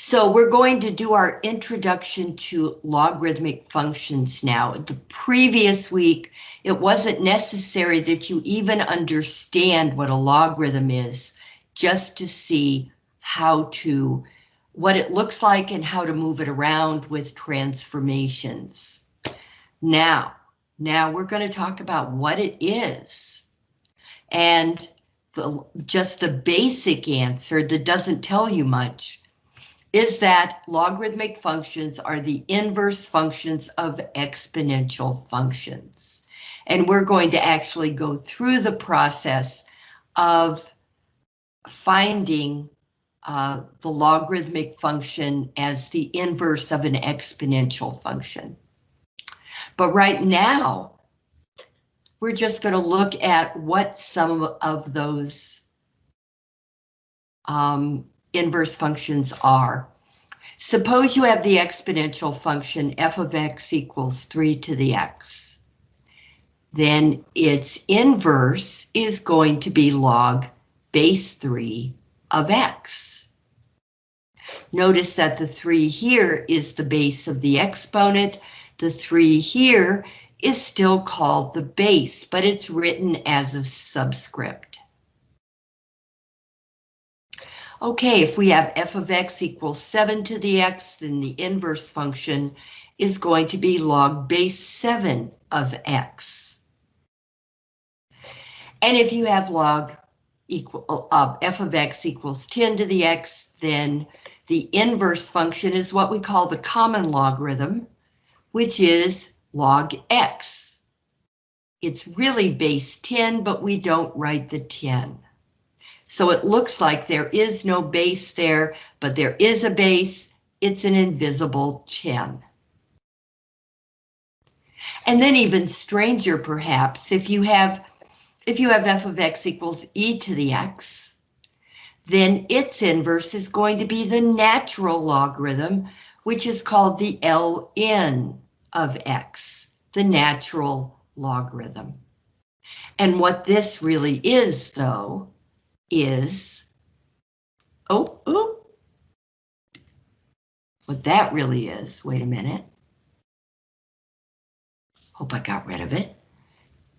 So we're going to do our introduction to logarithmic functions now. The previous week, it wasn't necessary that you even understand what a logarithm is, just to see how to, what it looks like and how to move it around with transformations. Now, now we're going to talk about what it is. And the, just the basic answer that doesn't tell you much is that logarithmic functions are the inverse functions of exponential functions. And we're going to actually go through the process of finding uh, the logarithmic function as the inverse of an exponential function. But right now, we're just going to look at what some of those um, inverse functions are. Suppose you have the exponential function f of x equals 3 to the x. Then its inverse is going to be log base 3 of x. Notice that the 3 here is the base of the exponent. The 3 here is still called the base, but it's written as a subscript. Okay, if we have f of x equals 7 to the x, then the inverse function is going to be log base 7 of x. And if you have log equal uh, f of x equals 10 to the x, then the inverse function is what we call the common logarithm, which is log x. It's really base 10, but we don't write the 10. So it looks like there is no base there, but there is a base. It's an invisible 10. And then even stranger, perhaps, if you have if you have f of x equals e to the x, then its inverse is going to be the natural logarithm, which is called the ln of x, the natural logarithm. And what this really is, though, is, oh, oh, what that really is, wait a minute. Hope I got rid of it.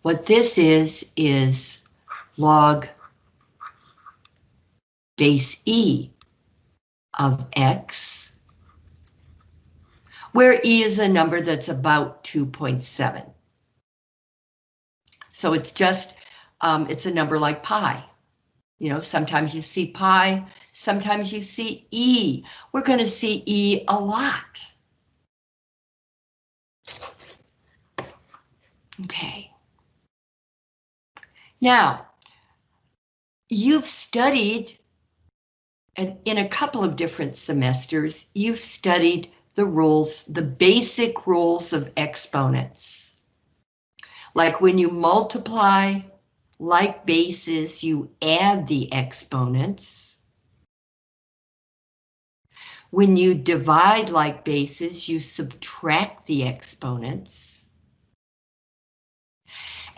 What this is, is log base E of X, where E is a number that's about 2.7. So it's just, um, it's a number like pi. You know, sometimes you see pi, sometimes you see E. We're going to see E a lot. Okay. Now, you've studied, and in a couple of different semesters, you've studied the rules, the basic rules of exponents. Like when you multiply like bases, you add the exponents. When you divide like bases, you subtract the exponents.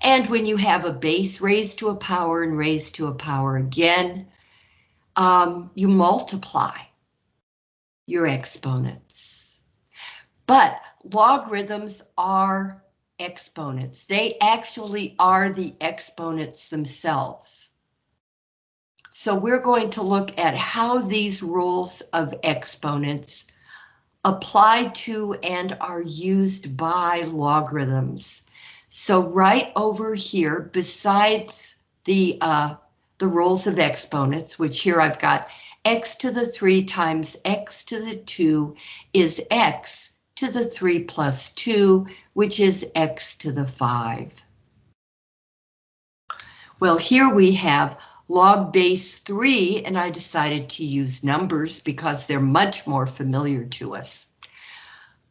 And when you have a base raised to a power and raised to a power again, um, you multiply your exponents. But logarithms are exponents. They actually are the exponents themselves. So we're going to look at how these rules of exponents apply to and are used by logarithms. So right over here, besides the uh, the rules of exponents, which here I've got x to the 3 times x to the 2 is x to the 3 plus 2, which is x to the 5. Well, here we have log base 3, and I decided to use numbers because they're much more familiar to us.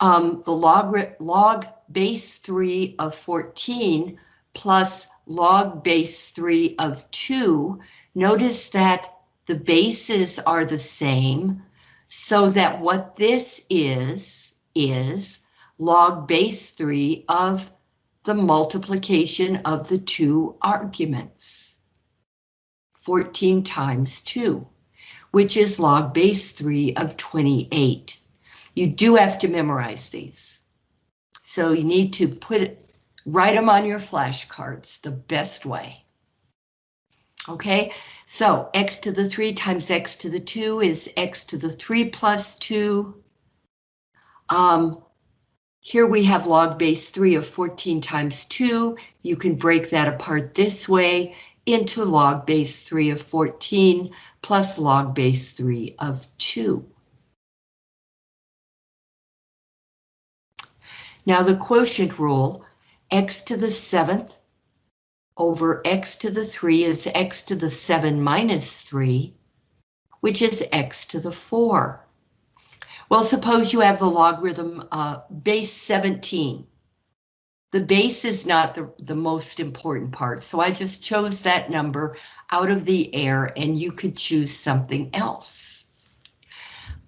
Um, the log, log base 3 of 14 plus log base 3 of 2, notice that the bases are the same, so that what this is, is log base 3 of the multiplication of the two arguments. 14 times 2. which is log base 3 of 28. You do have to memorize these. So you need to put write them on your flashcards the best way. Okay, so x to the 3 times x to the 2 is x to the 3 plus 2. Um, here we have log base 3 of 14 times 2. You can break that apart this way into log base 3 of 14 plus log base 3 of 2. Now the quotient rule, x to the 7th over x to the 3 is x to the 7 minus 3, which is x to the 4. Well, suppose you have the logarithm uh, base 17. The base is not the, the most important part, so I just chose that number out of the air and you could choose something else.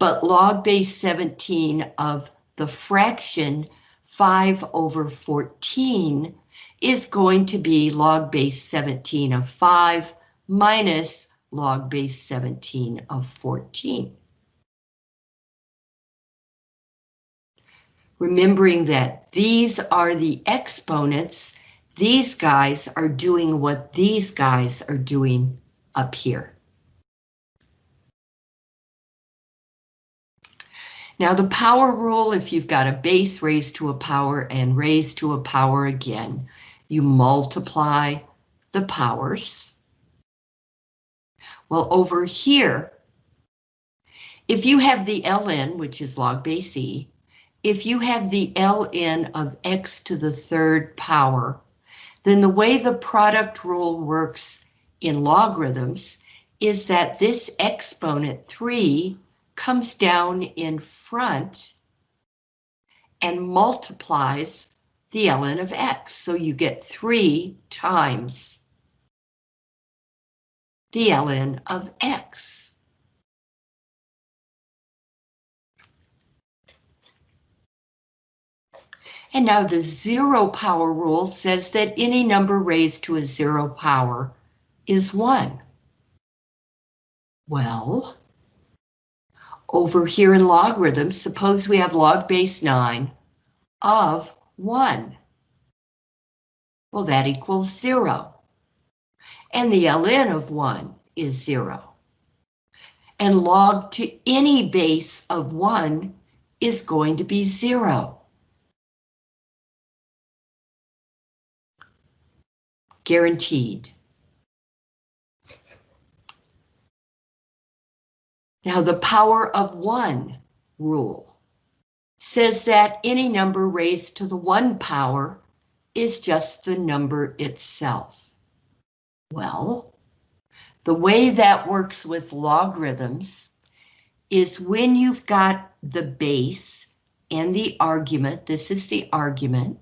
But log base 17 of the fraction 5 over 14 is going to be log base 17 of 5 minus log base 17 of 14. Remembering that these are the exponents, these guys are doing what these guys are doing up here. Now the power rule, if you've got a base raised to a power and raised to a power again, you multiply the powers. Well, over here, if you have the ln, which is log base e, if you have the ln of x to the third power, then the way the product rule works in logarithms is that this exponent 3 comes down in front and multiplies the ln of x. So you get 3 times the ln of x. And now the zero power rule says that any number raised to a zero power is 1. Well, over here in logarithms, suppose we have log base 9 of 1. Well, that equals 0. And the ln of 1 is 0. And log to any base of 1 is going to be 0. Guaranteed. Now the power of 1 rule says that any number raised to the one power is just the number itself. Well, the way that works with logarithms is when you've got the base and the argument, this is the argument,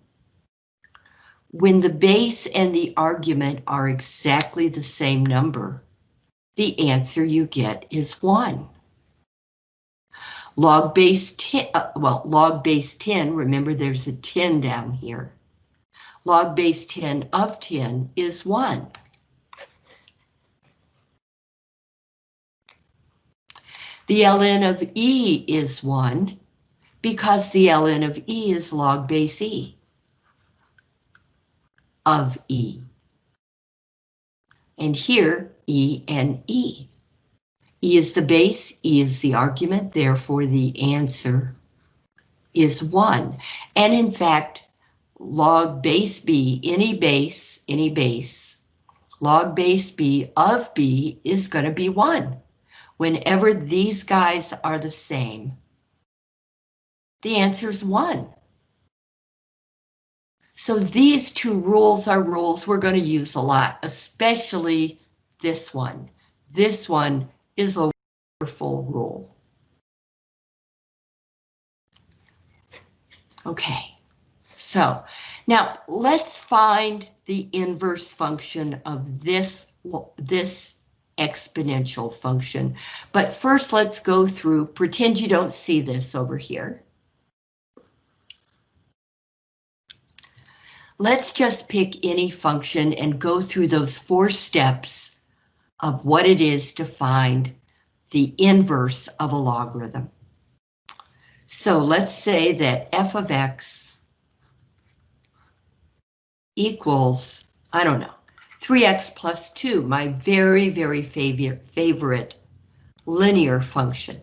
when the base and the argument are exactly the same number, the answer you get is 1. Log base 10, uh, well, log base 10, remember there's a 10 down here. Log base 10 of 10 is 1. The ln of E is 1 because the ln of E is log base E of E. And here, E and E. E is the base, E is the argument, therefore the answer is 1. And in fact, log base B, any base, any base, log base B of B is going to be 1. Whenever these guys are the same, the answer is 1. So these two rules are rules we're going to use a lot, especially this one. This one is a wonderful rule. Okay, so now let's find the inverse function of this, this exponential function. But first let's go through, pretend you don't see this over here. Let's just pick any function and go through those four steps of what it is to find the inverse of a logarithm. So let's say that f of x equals, I don't know, 3x plus 2, my very, very favorite, favorite linear function.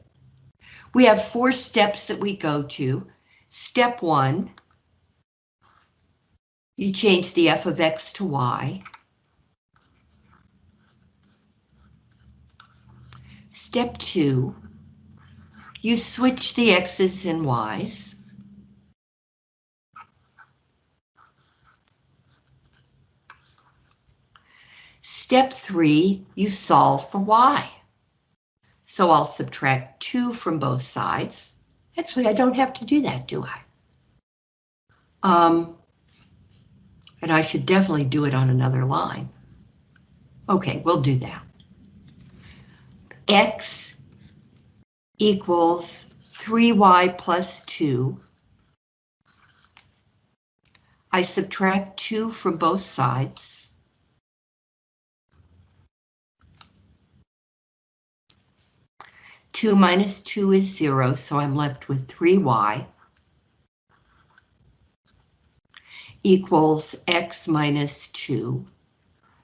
We have four steps that we go to. Step one, you change the f of x to y. Step two, you switch the x's and y's. Step three, you solve for y. So I'll subtract 2 from both sides. Actually, I don't have to do that, do I? Um, and I should definitely do it on another line. Okay, we'll do that. X equals 3y plus 2. I subtract 2 from both sides. 2 minus 2 is 0, so I'm left with 3y equals x minus 2.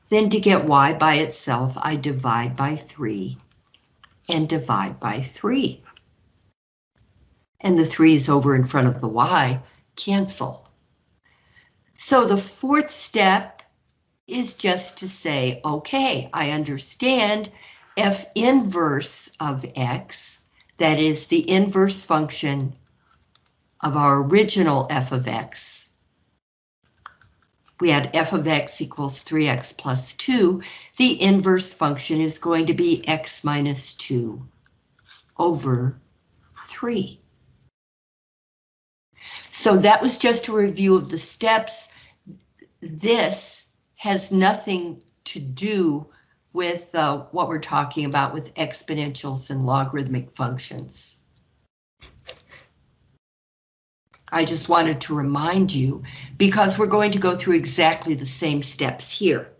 Then to get y by itself, I divide by 3 and divide by 3. And the 3's over in front of the y cancel. So the fourth step is just to say, okay, I understand f inverse of x, that is the inverse function of our original f of x. We had f of x equals 3x plus 2. The inverse function is going to be x minus 2 over 3. So that was just a review of the steps. This has nothing to do with uh, what we're talking about with exponentials and logarithmic functions. I just wanted to remind you because we're going to go through exactly the same steps here.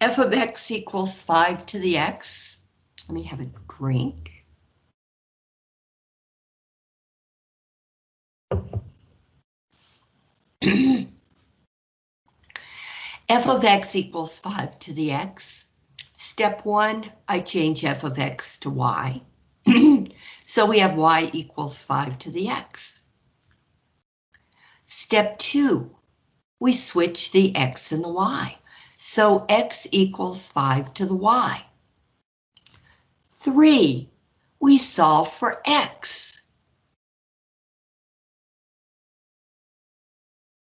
f of x equals 5 to the x. Let me have a drink. f of x equals 5 to the x. Step one, I change f of x to y. so we have y equals 5 to the x. Step two, we switch the x and the y. So x equals 5 to the y. Three, we solve for x.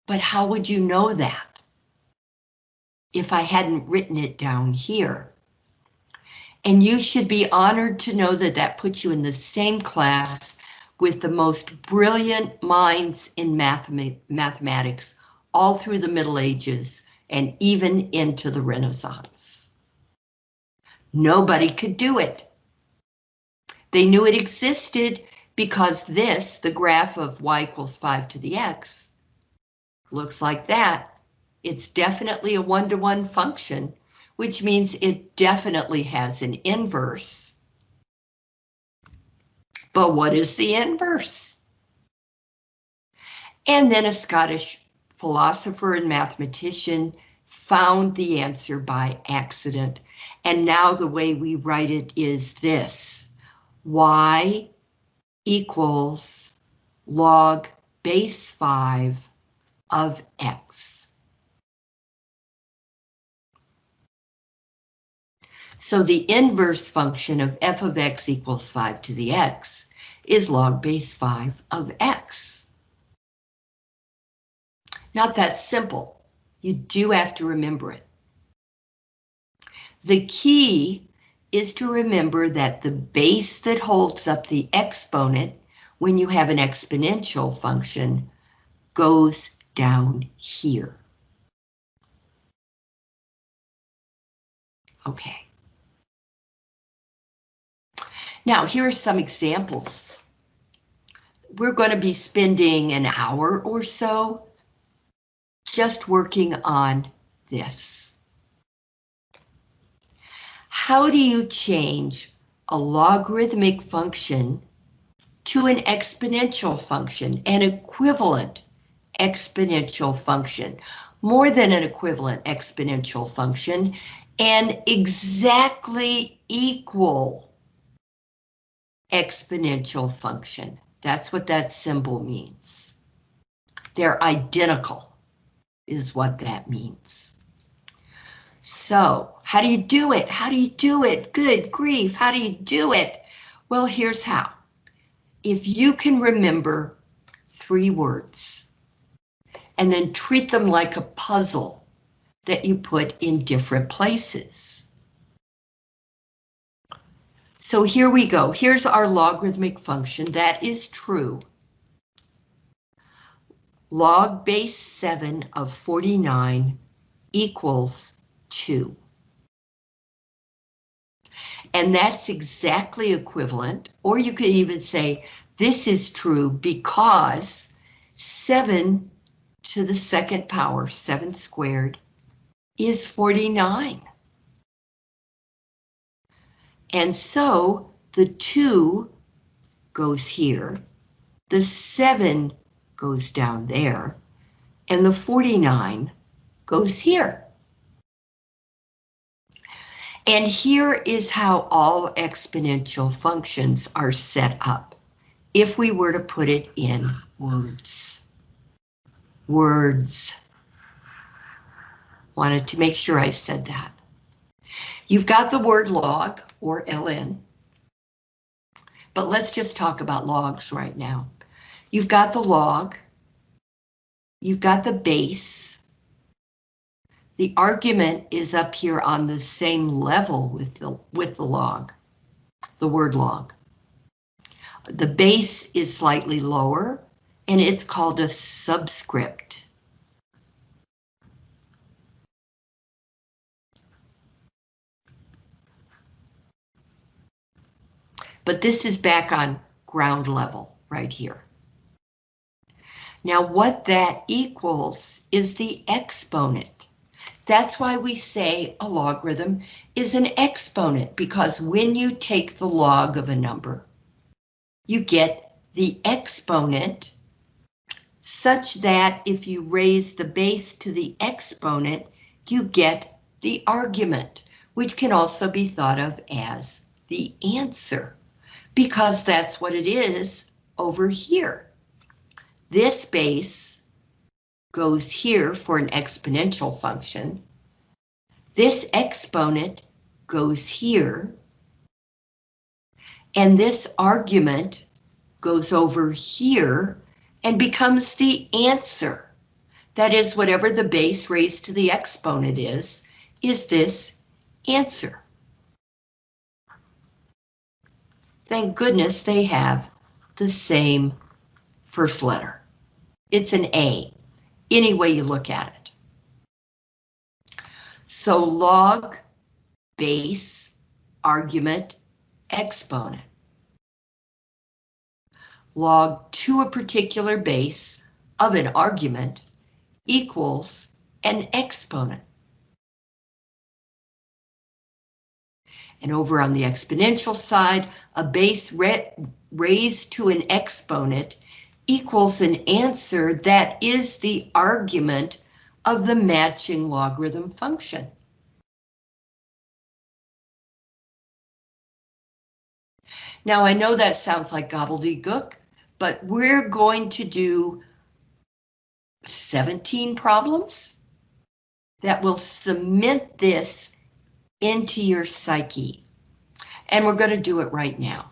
But how would you know that? If I hadn't written it down here. And you should be honored to know that that puts you in the same class with the most brilliant minds in mathematics all through the Middle Ages and even into the Renaissance. Nobody could do it. They knew it existed because this, the graph of y equals 5 to the x, looks like that. It's definitely a one-to-one -one function which means it definitely has an inverse. But what is the inverse? And then a Scottish philosopher and mathematician found the answer by accident. And now the way we write it is this. Y equals log base 5 of x. So the inverse function of f of x equals 5 to the x is log base 5 of x. Not that simple. You do have to remember it. The key is to remember that the base that holds up the exponent when you have an exponential function goes down here. Okay. Now, here are some examples. We're going to be spending an hour or so just working on this. How do you change a logarithmic function to an exponential function, an equivalent exponential function, more than an equivalent exponential function, an exactly equal exponential function. That's what that symbol means. They're identical, is what that means. So, how do you do it? How do you do it? Good grief, how do you do it? Well, here's how. If you can remember three words, and then treat them like a puzzle that you put in different places. So here we go. Here's our logarithmic function. That is true. Log base 7 of 49 equals 2. And that's exactly equivalent, or you could even say this is true because 7 to the second power, 7 squared, is 49. And so the 2 goes here, the 7 goes down there, and the 49 goes here. And here is how all exponential functions are set up, if we were to put it in words. Words. Wanted to make sure I said that. You've got the word log, or ln, but let's just talk about logs right now. You've got the log, you've got the base, the argument is up here on the same level with the, with the log, the word log. The base is slightly lower, and it's called a subscript. But this is back on ground level right here. Now what that equals is the exponent. That's why we say a logarithm is an exponent, because when you take the log of a number, you get the exponent such that if you raise the base to the exponent, you get the argument, which can also be thought of as the answer, because that's what it is over here. This base goes here for an exponential function. This exponent goes here. And this argument goes over here and becomes the answer. That is, whatever the base raised to the exponent is, is this answer. Thank goodness they have the same first letter. It's an A, any way you look at it. So log, base, argument, exponent log to a particular base of an argument equals an exponent. And over on the exponential side, a base raised to an exponent equals an answer that is the argument of the matching logarithm function. Now I know that sounds like gobbledygook, but we're going to do 17 problems that will cement this into your psyche. And we're going to do it right now.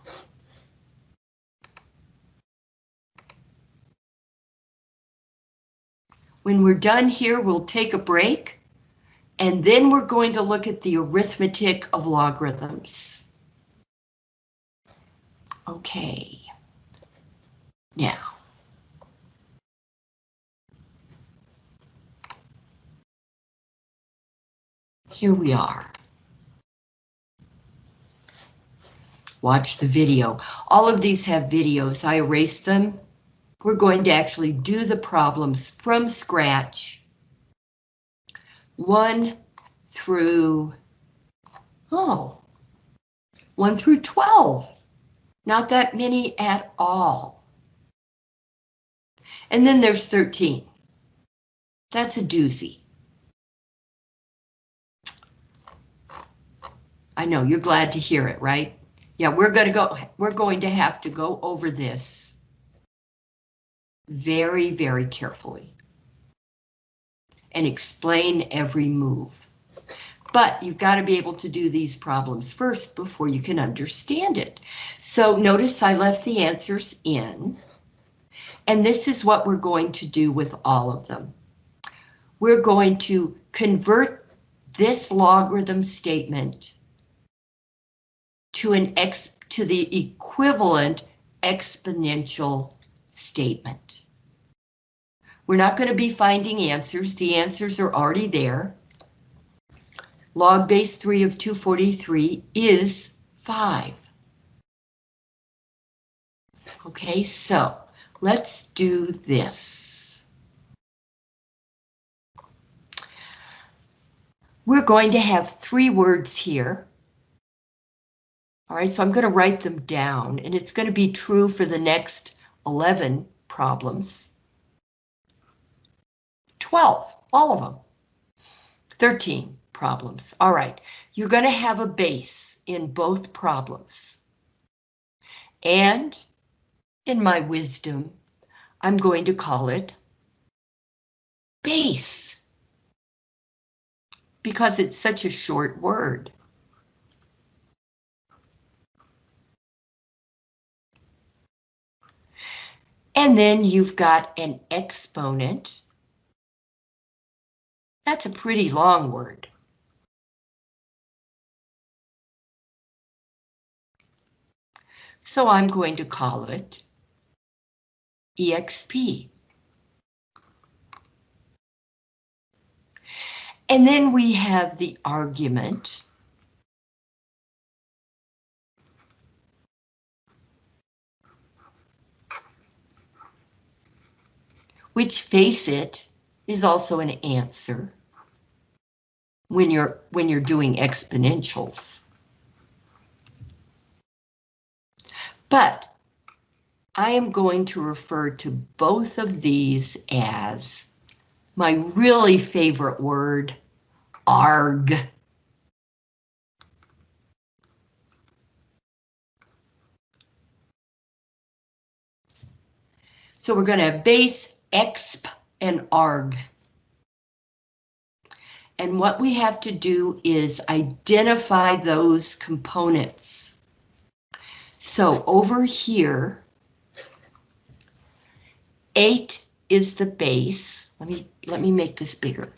When we're done here, we'll take a break, and then we're going to look at the arithmetic of logarithms. Okay. Now, here we are. Watch the video. All of these have videos. I erased them. We're going to actually do the problems from scratch. One through, oh, 1 through 12. Not that many at all. And then there's 13. That's a doozy. I know, you're glad to hear it, right? Yeah, we're going to go, we're going to have to go over this very, very carefully and explain every move. But you've got to be able to do these problems first before you can understand it. So notice I left the answers in. And this is what we're going to do with all of them. We're going to convert this logarithm statement to an x to the equivalent exponential statement. We're not going to be finding answers. The answers are already there. Log base 3 of 243 is 5. Okay, so let's do this. We're going to have three words here. All right, so I'm going to write them down, and it's going to be true for the next 11 problems. 12, all of them. 13 problems. All right, you're going to have a base in both problems. And in my wisdom, I'm going to call it base because it's such a short word. And then you've got an exponent. That's a pretty long word. So I'm going to call it EXP. And then we have the argument. Which face it is also an answer when you're when you're doing exponentials. But I am going to refer to both of these as my really favorite word, arg. So we're going to have base exp and arg. And what we have to do is identify those components. So over here, 8 is the base. Let me let me make this bigger.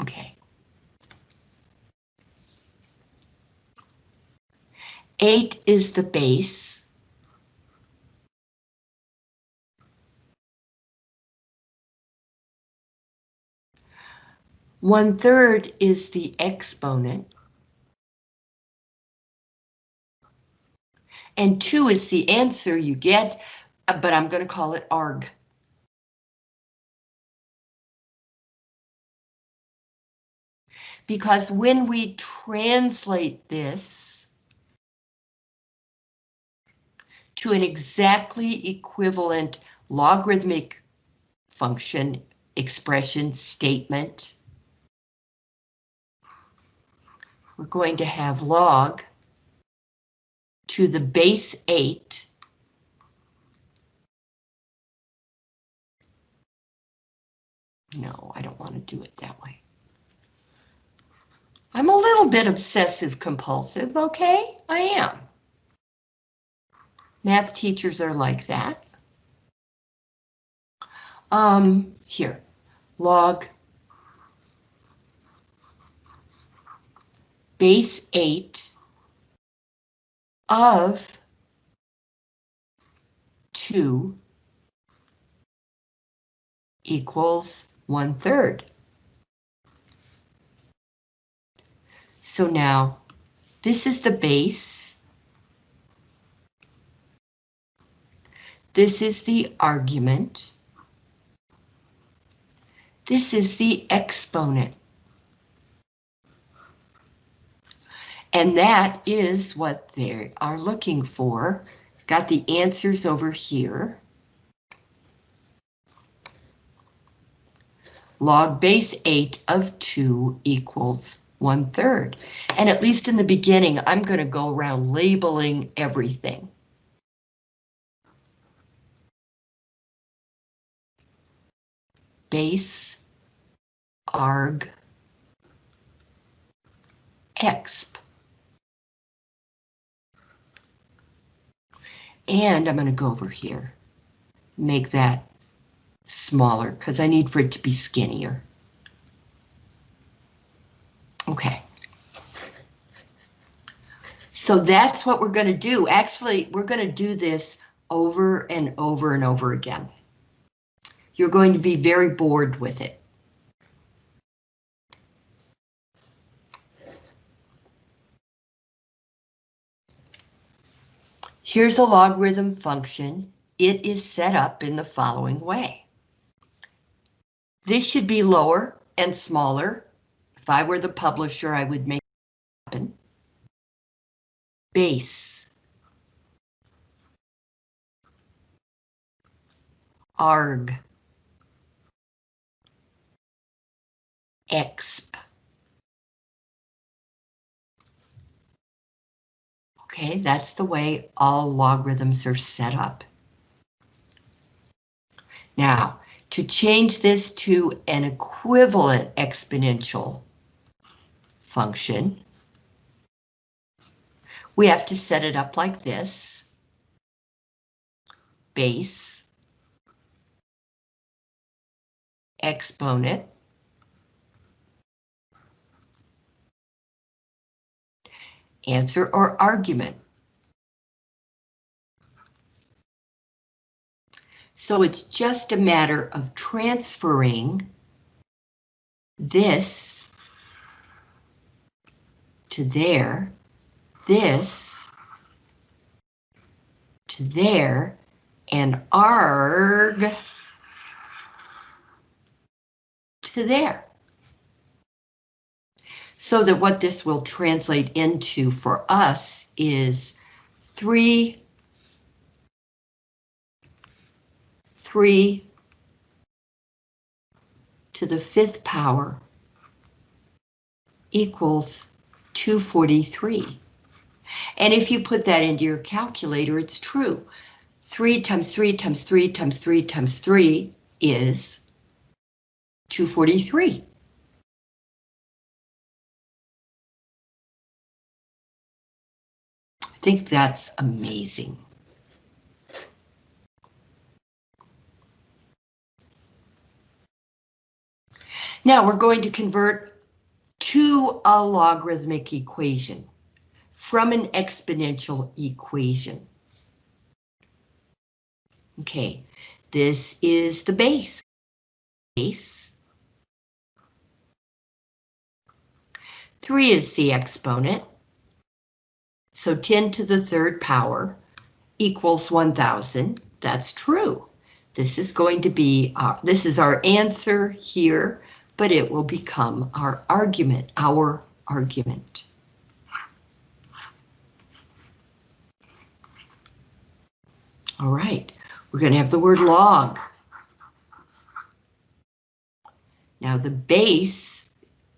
Okay. 8 is the base. One third is the exponent. And 2 is the answer you get, but I'm going to call it arg. Because when we translate this, to an exactly equivalent logarithmic function expression statement. We're going to have log to the base 8 No, I don't want to do it that way. I'm a little bit obsessive compulsive, okay? I am. Math teachers are like that. Um, here, log base 8 of 2 equals 1 third. So now this is the base This is the argument. This is the exponent. And that is what they are looking for. Got the answers over here. Log base 8 of 2 equals 1 third. And at least in the beginning, I'm going to go around labeling everything. Base arg exp. And I'm going to go over here, make that smaller because I need for it to be skinnier. Okay. So that's what we're going to do. Actually, we're going to do this over and over and over again. You're going to be very bored with it. Here's a logarithm function. It is set up in the following way. This should be lower and smaller. If I were the publisher, I would make it happen. Base. Arg. Exp. Okay, that's the way all logarithms are set up. Now, to change this to an equivalent exponential function, we have to set it up like this. Base, exponent, answer or argument. So it's just a matter of transferring this to there, this to there, and arg to there so that what this will translate into for us is 3, 3 to the fifth power equals 243. And if you put that into your calculator, it's true. 3 times 3 times 3 times 3 times 3 is 243. Think that's amazing. Now we're going to convert to a logarithmic equation from an exponential equation. Okay, this is the base. Base. 3 is the exponent. So 10 to the third power equals 1000. That's true. This is going to be, uh, this is our answer here, but it will become our argument, our argument. All right, we're going to have the word log. Now the base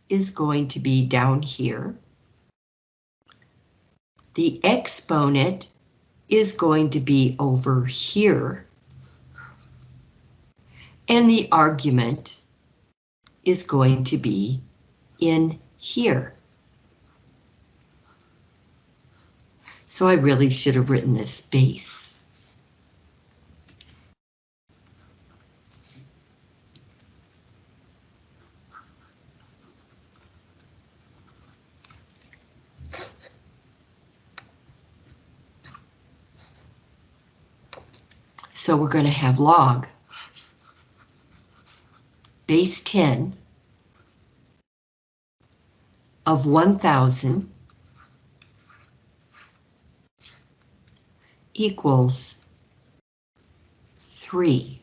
is going to be down here the exponent is going to be over here. And the argument is going to be in here. So I really should have written this base. So we're going to have log base 10 of 1000 equals 3.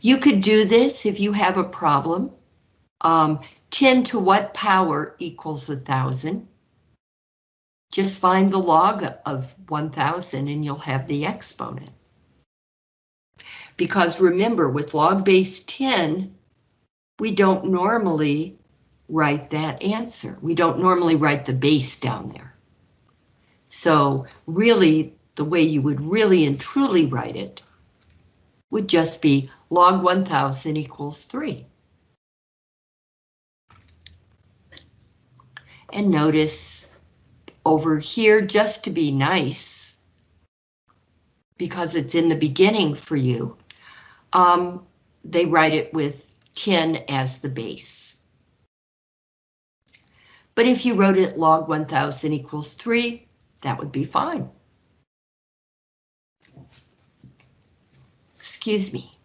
You could do this if you have a problem. Um, 10 to what power equals 1,000? Just find the log of 1,000 and you'll have the exponent. Because remember, with log base 10, we don't normally write that answer. We don't normally write the base down there. So really, the way you would really and truly write it would just be log 1000 equals 3. And notice over here, just to be nice, because it's in the beginning for you, um, they write it with 10 as the base. But if you wrote it log 1000 equals 3, that would be fine. Excuse me.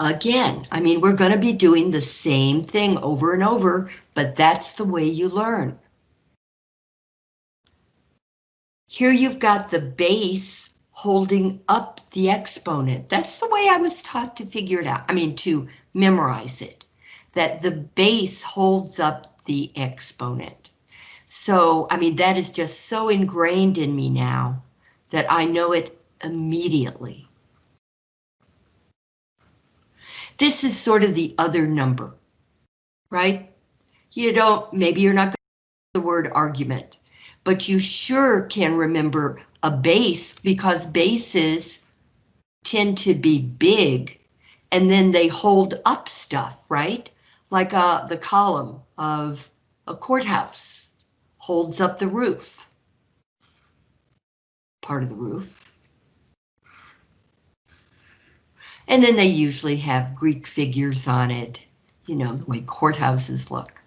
Again, I mean, we're going to be doing the same thing over and over, but that's the way you learn. Here you've got the base holding up the exponent. That's the way I was taught to figure it out. I mean, to memorize it, that the base holds up the exponent. So, I mean, that is just so ingrained in me now that I know it immediately. This is sort of the other number, right? You don't, maybe you're not the word argument, but you sure can remember a base because bases tend to be big and then they hold up stuff, right? Like uh, the column of a courthouse holds up the roof, part of the roof. And then they usually have Greek figures on it, you know, the way courthouses look.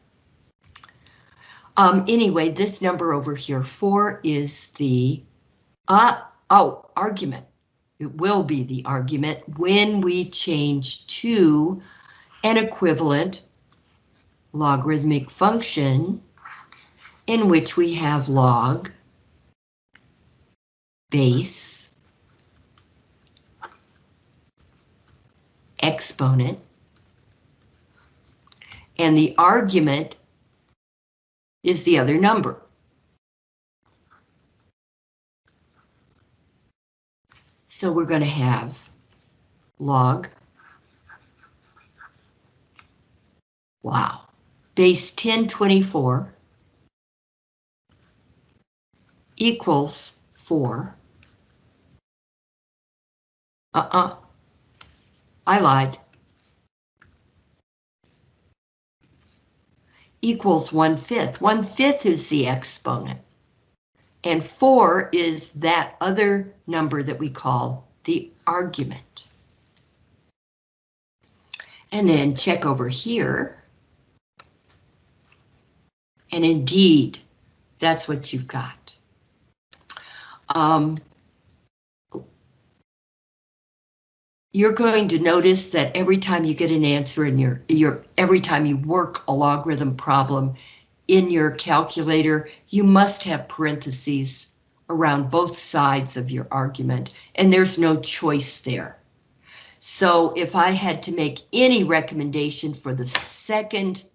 Um, anyway, this number over here, four, is the, uh, oh, argument. It will be the argument when we change to an equivalent logarithmic function in which we have log base exponent. And the argument is the other number. So we're going to have log. Wow. Base 1024 equals 4. Uh-uh. I lied. Equals one fifth. One fifth is the exponent. And four is that other number that we call the argument. And then check over here. And indeed, that's what you've got. Um, you're going to notice that every time you get an answer in your, your every time you work a logarithm problem in your calculator, you must have parentheses around both sides of your argument, and there's no choice there. So if I had to make any recommendation for the second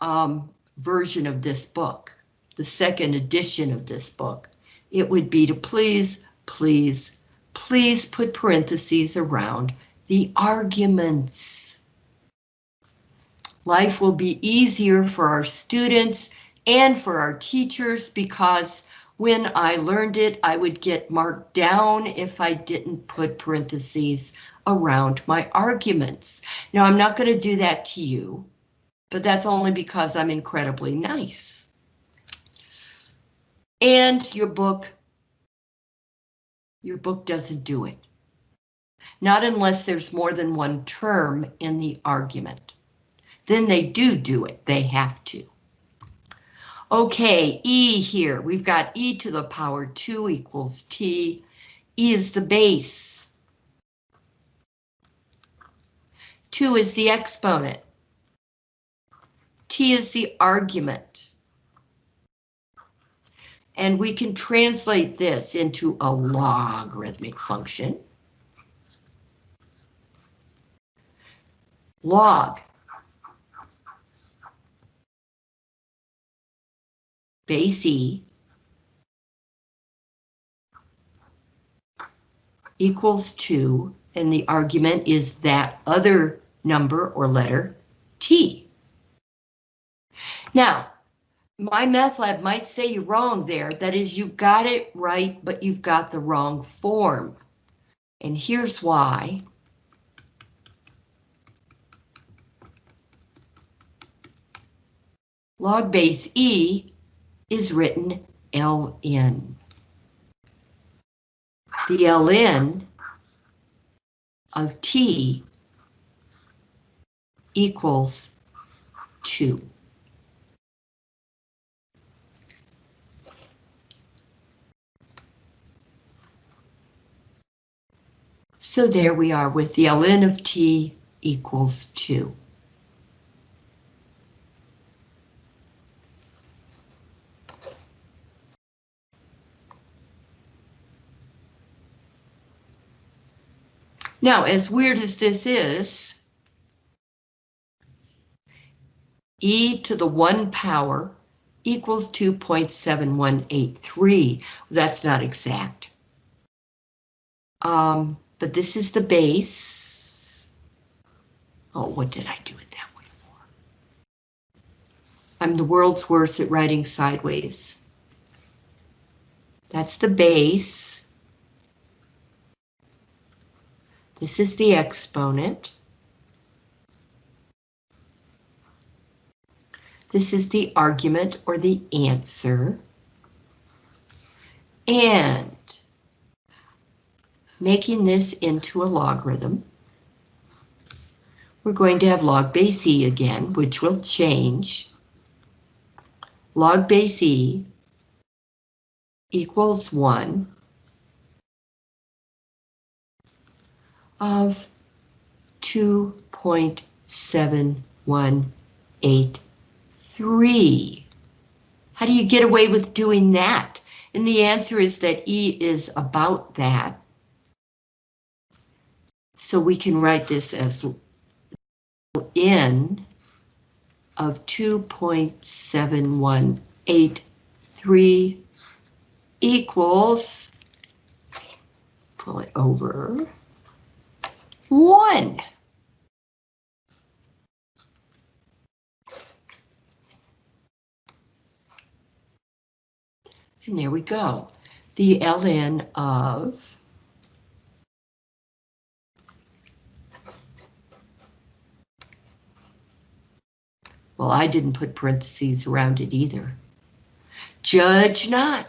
um, version of this book, the second edition of this book, it would be to please, please, please put parentheses around the arguments. Life will be easier for our students and for our teachers because when I learned it, I would get marked down if I didn't put parentheses around my arguments. Now, I'm not going to do that to you, but that's only because I'm incredibly nice. And your book your book doesn't do it. Not unless there's more than one term in the argument. Then they do do it, they have to. Okay, E here, we've got E to the power 2 equals T. E is the base. 2 is the exponent. T is the argument. And we can translate this into a logarithmic function. Log base E equals 2, and the argument is that other number or letter, t. Now, MyMathLab might say you're wrong there. That is, you've got it right, but you've got the wrong form. And here's why. Log base E is written ln. The ln of t equals 2. So there we are with the ln of t equals 2. Now, as weird as this is, e to the 1 power equals 2.7183. That's not exact. Um, but this is the base. Oh, what did I do it that way for? I'm the world's worst at writing sideways. That's the base. This is the exponent. This is the argument or the answer. And making this into a logarithm, we're going to have log base e again, which will change. Log base e equals 1 of 2.7183. How do you get away with doing that? And the answer is that E is about that. So we can write this as N of 2.7183 equals, pull it over, one. And there we go. The ln of Well, I didn't put parentheses around it either. Judge not.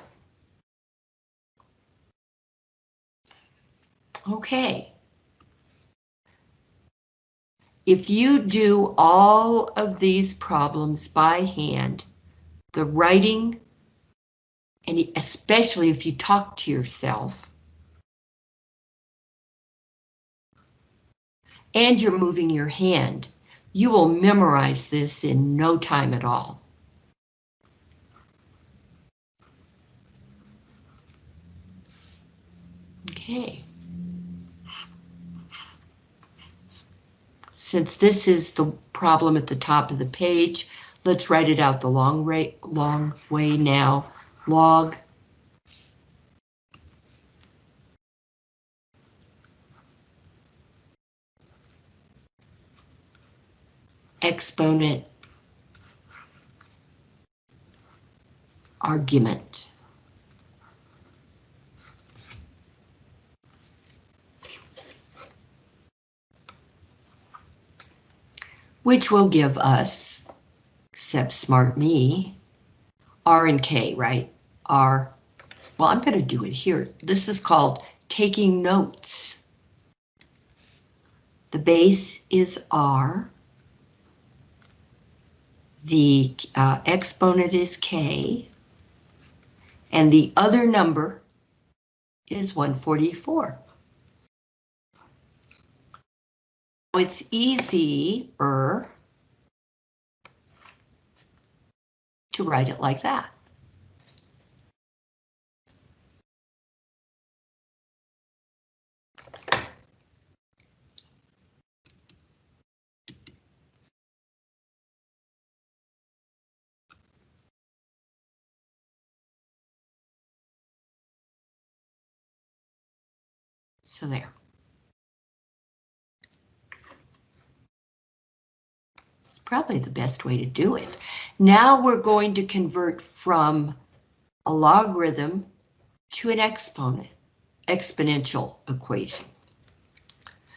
Okay. If you do all of these problems by hand, the writing, and especially if you talk to yourself, and you're moving your hand, you will memorize this in no time at all. Okay. Since this is the problem at the top of the page, let's write it out the long, way, long way now. Log exponent argument. which will give us, except smart me, R and K, right? R, well, I'm going to do it here. This is called taking notes. The base is R. The uh, exponent is K. And the other number is 144. it's easier to write it like that. So there. It's probably the best way to do it. Now we're going to convert from a logarithm to an exponent, exponential equation.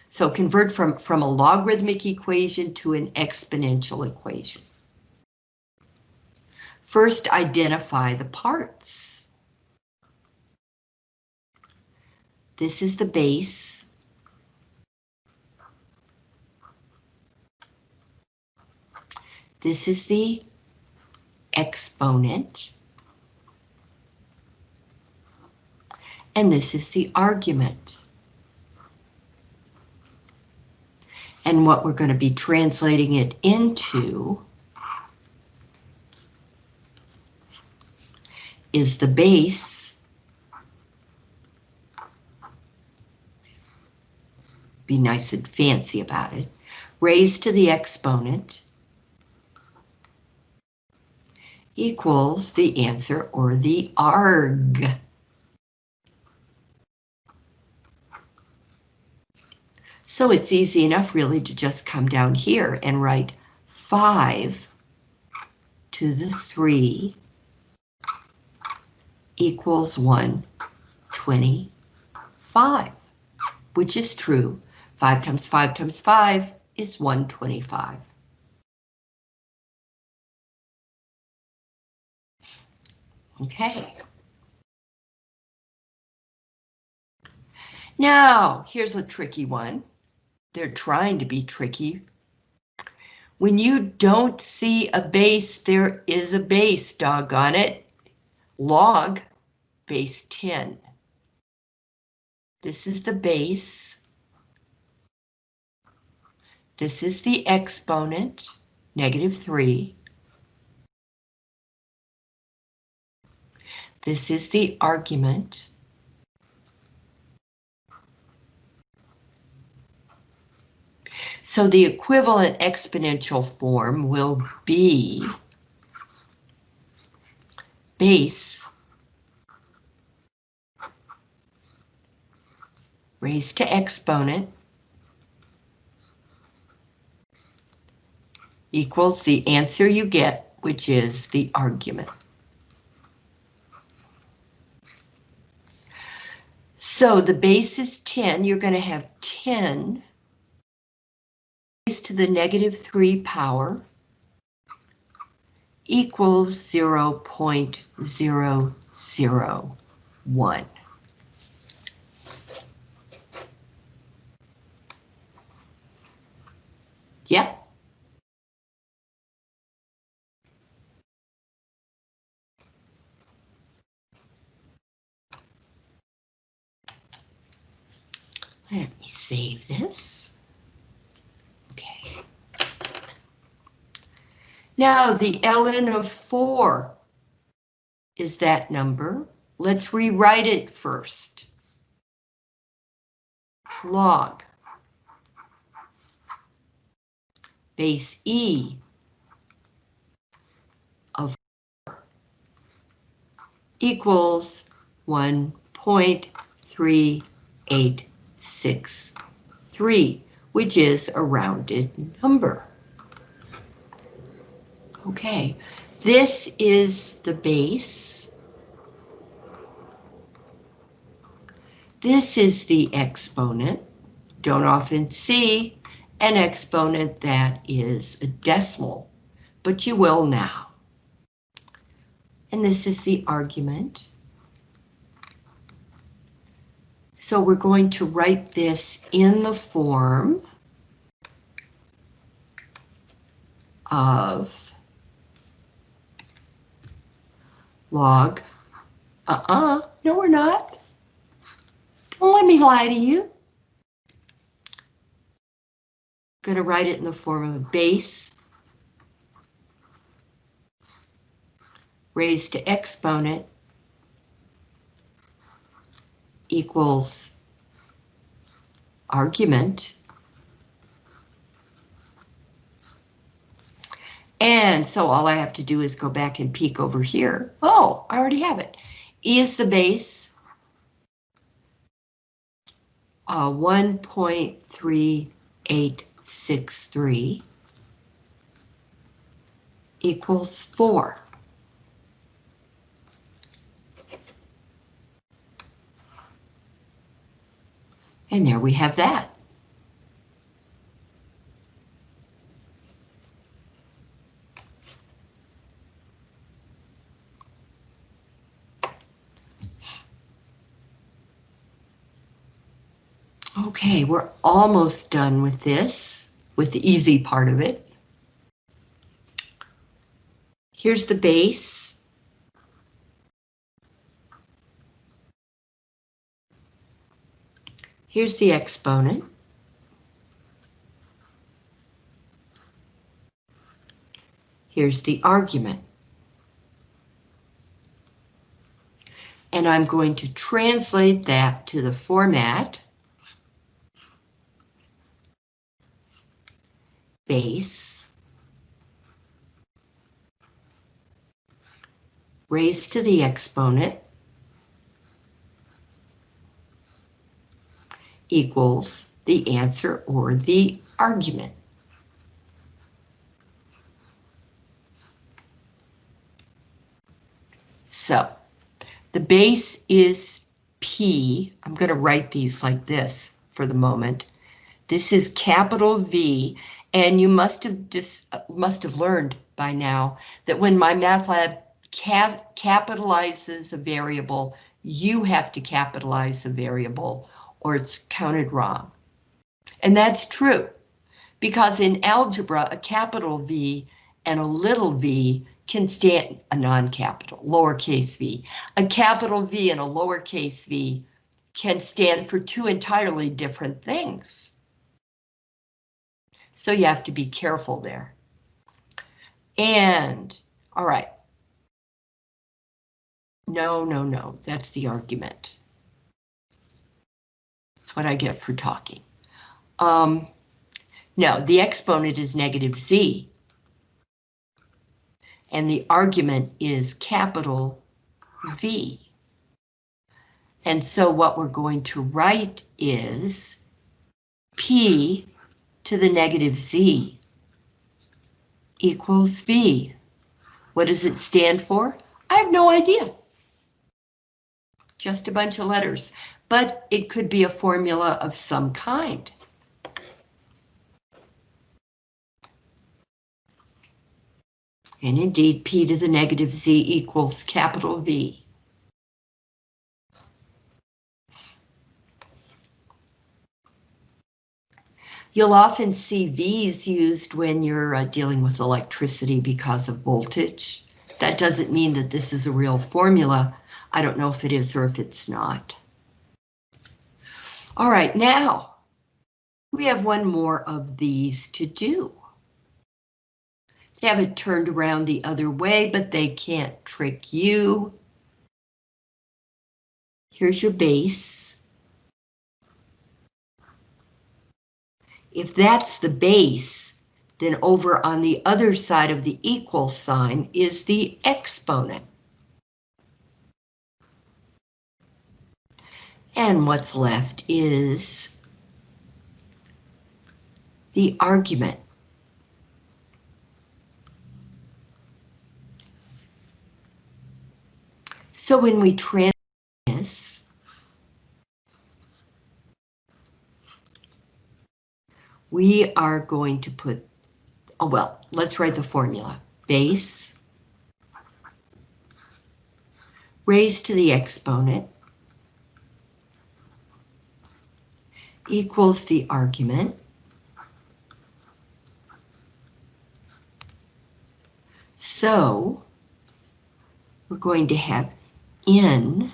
So convert from, from a logarithmic equation to an exponential equation. First, identify the parts. This is the base. This is the exponent. And this is the argument. And what we're going to be translating it into is the base be nice and fancy about it, raised to the exponent equals the answer or the arg. So it's easy enough really to just come down here and write 5 to the 3 equals 125, which is true. 5 times 5 times 5 is 125. Okay. Now, here's a tricky one. They're trying to be tricky. When you don't see a base, there is a base, doggone it. Log base 10. This is the base. This is the exponent, negative 3. This is the argument. So the equivalent exponential form will be base raised to exponent equals the answer you get, which is the argument. So the base is 10, you're going to have 10 to the negative 3 power equals 0 0.001. Yep. Let me save this. Okay. Now the ln of 4 is that number. Let's rewrite it first. Log base E of 4 equals 1.3863, which is a rounded number. Okay, this is the base. This is the exponent. Don't often see an exponent that is a decimal, but you will now. And this is the argument. So we're going to write this in the form of log. Uh-uh, no we're not. Don't let me lie to you. Going to write it in the form of a base raised to exponent equals argument And so all I have to do is go back and peek over here. Oh, I already have it. E is the base. uh, 1.3863 equals 4. And there we have that. Okay, we're almost done with this, with the easy part of it. Here's the base. Here's the exponent. Here's the argument. And I'm going to translate that to the format base raised to the exponent equals the answer or the argument. So the base is P. I'm going to write these like this for the moment. This is capital V, and you must have just must have learned by now that when MyMathLab cap capitalizes a variable, you have to capitalize a variable or it's counted wrong. And that's true because in algebra, a capital V and a little v can stand a non-capital, lowercase v. A capital V and a lowercase v can stand for two entirely different things. So you have to be careful there. And, all right. No, no, no, that's the argument. That's what I get for talking. Um, no, the exponent is negative z. And the argument is capital V. And so what we're going to write is P to the negative Z equals V. What does it stand for? I have no idea. Just a bunch of letters, but it could be a formula of some kind. And indeed, P to the negative Z equals capital V. You'll often see V's used when you're uh, dealing with electricity because of voltage. That doesn't mean that this is a real formula. I don't know if it is or if it's not. All right, now we have one more of these to do. They have it turned around the other way, but they can't trick you. Here's your base. If that's the base, then over on the other side of the equal sign is the exponent. And what's left is the argument. So when we translate this, we are going to put, oh well, let's write the formula. Base raised to the exponent equals the argument. So we're going to have n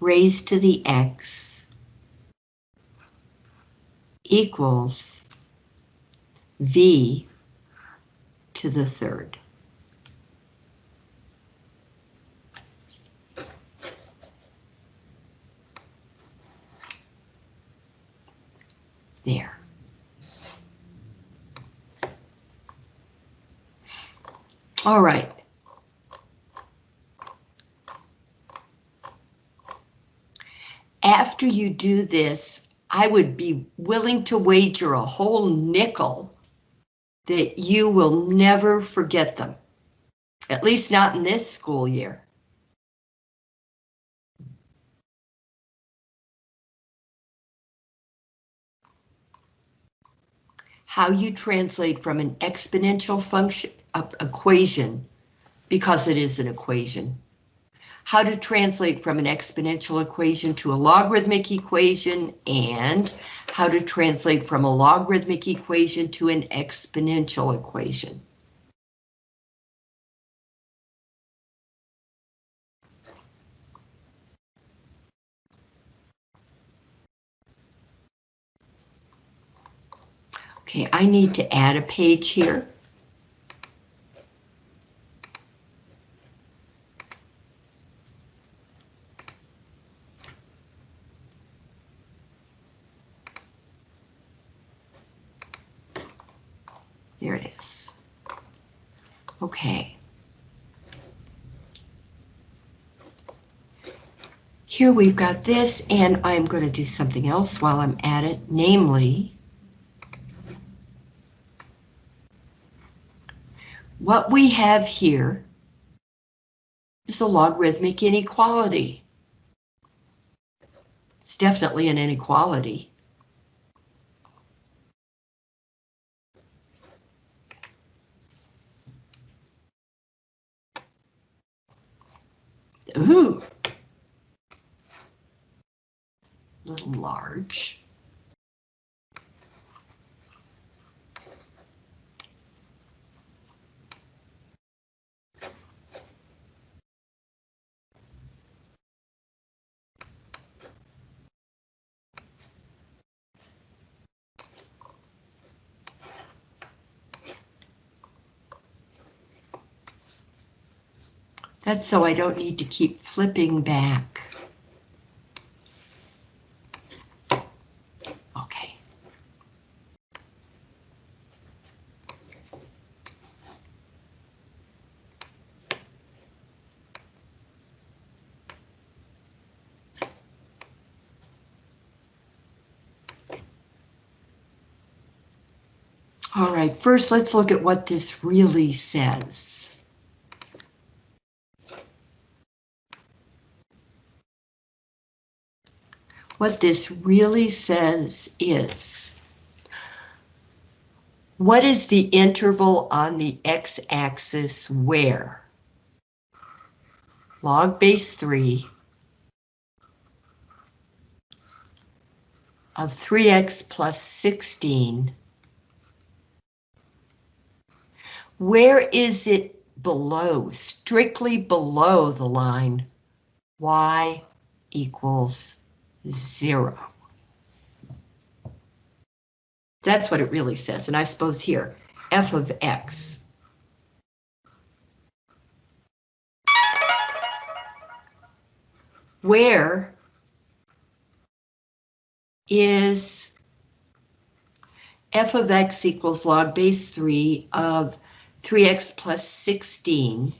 raised to the x equals V to the third. There. All right. after you do this, I would be willing to wager a whole nickel that you will never forget them. At least not in this school year. How you translate from an exponential function uh, equation, because it is an equation, how to translate from an exponential equation to a logarithmic equation, and how to translate from a logarithmic equation to an exponential equation. Okay, I need to add a page here. There it is. Okay. Here we've got this, and I'm going to do something else while I'm at it, namely, what we have here is a logarithmic inequality. It's definitely an inequality. Ooh. A little large. That's so I don't need to keep flipping back. Okay. All right, first let's look at what this really says. What this really says is, what is the interval on the x-axis where? Log base 3 of 3x plus 16, where is it below, strictly below the line y equals zero. That's what it really says, and I suppose here, f of x. Where is f of x equals log base 3 of 3x plus 16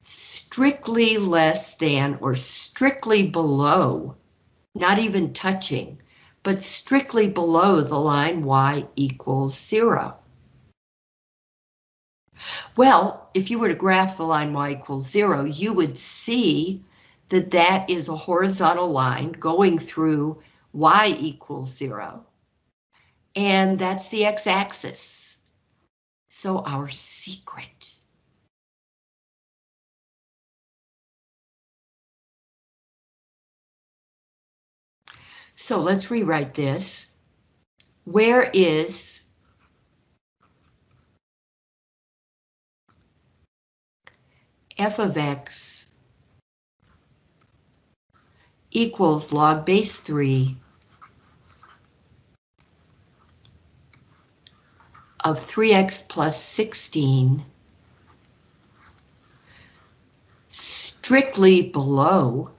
strictly less than or strictly below not even touching, but strictly below the line y equals zero. Well, if you were to graph the line y equals zero, you would see that that is a horizontal line going through y equals zero. And that's the x-axis. So our secret So let's rewrite this. Where is f of x equals log base 3 of 3x plus 16 strictly below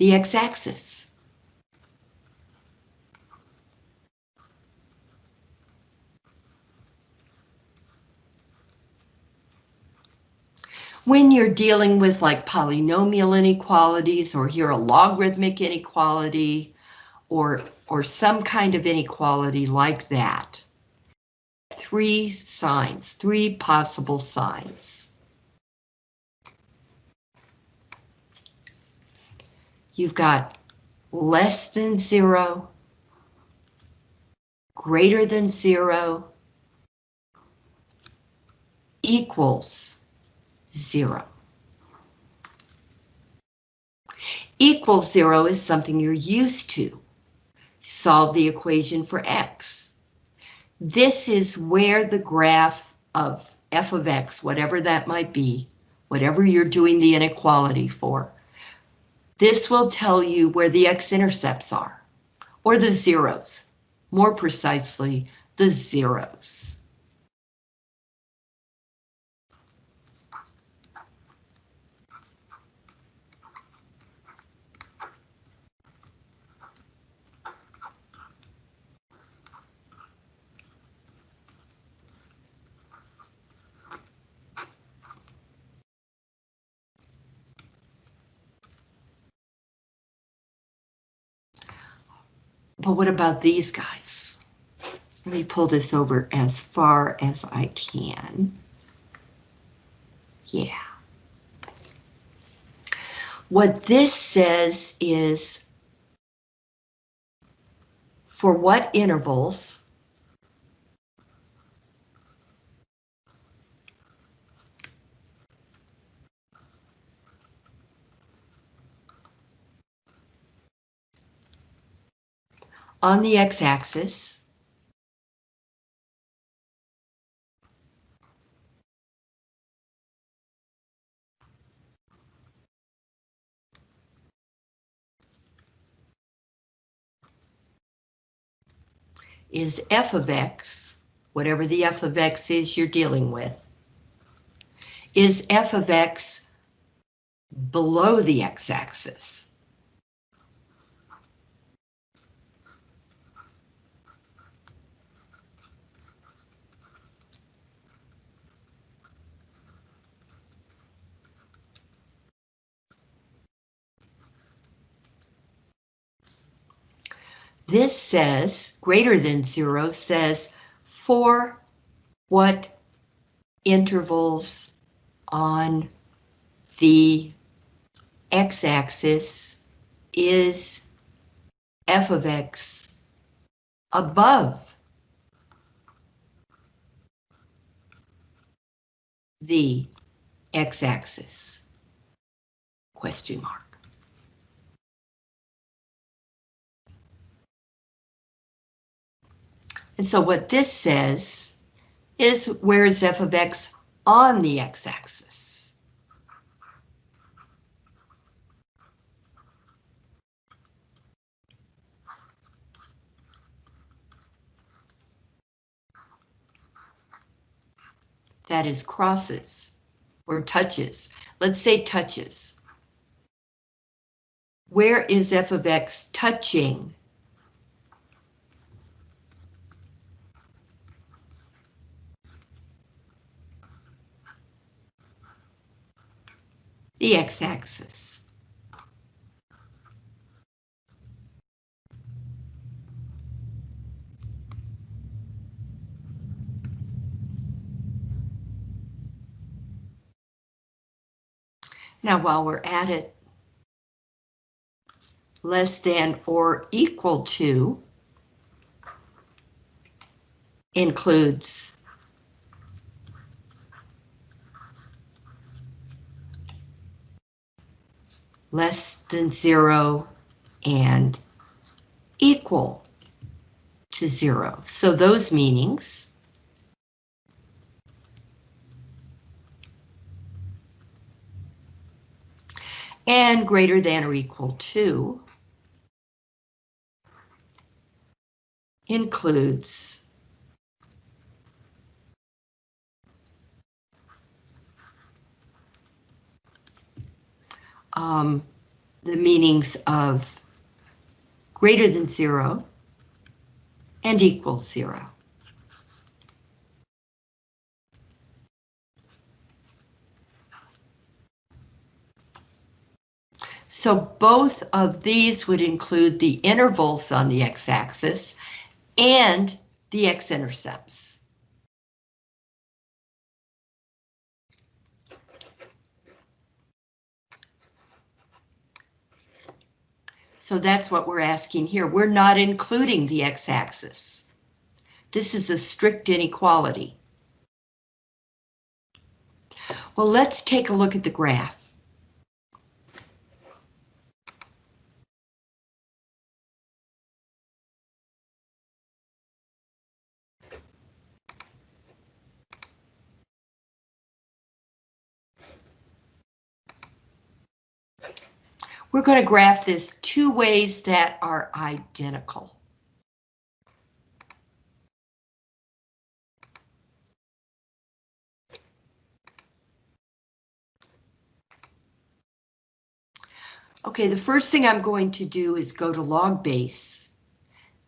the x-axis. When you're dealing with like polynomial inequalities or here a logarithmic inequality or, or some kind of inequality like that, three signs, three possible signs. You've got less than zero, greater than zero, equals zero. Equals zero is something you're used to. Solve the equation for x. This is where the graph of f of x, whatever that might be, whatever you're doing the inequality for, this will tell you where the x-intercepts are, or the zeros, more precisely, the zeros. But what about these guys? Let me pull this over as far as I can. Yeah. What this says is for what intervals on the x-axis. is f of x, whatever the f of x is you're dealing with, is f of x below the x-axis. This says, greater than zero, says for what intervals on the x-axis is f of x above the x-axis? Question mark. And so what this says is where is f of x on the x-axis? That is crosses or touches. Let's say touches. Where is f of x touching the x-axis. Now, while we're at it, less than or equal to includes less than zero, and equal to zero. So those meanings and greater than or equal to includes um, the meanings of greater than zero and equals zero. So both of these would include the intervals on the x-axis and the x-intercepts. So that's what we're asking here. We're not including the x-axis. This is a strict inequality. Well, let's take a look at the graph. We're going to graph this two ways that are identical. Okay, the first thing I'm going to do is go to log base.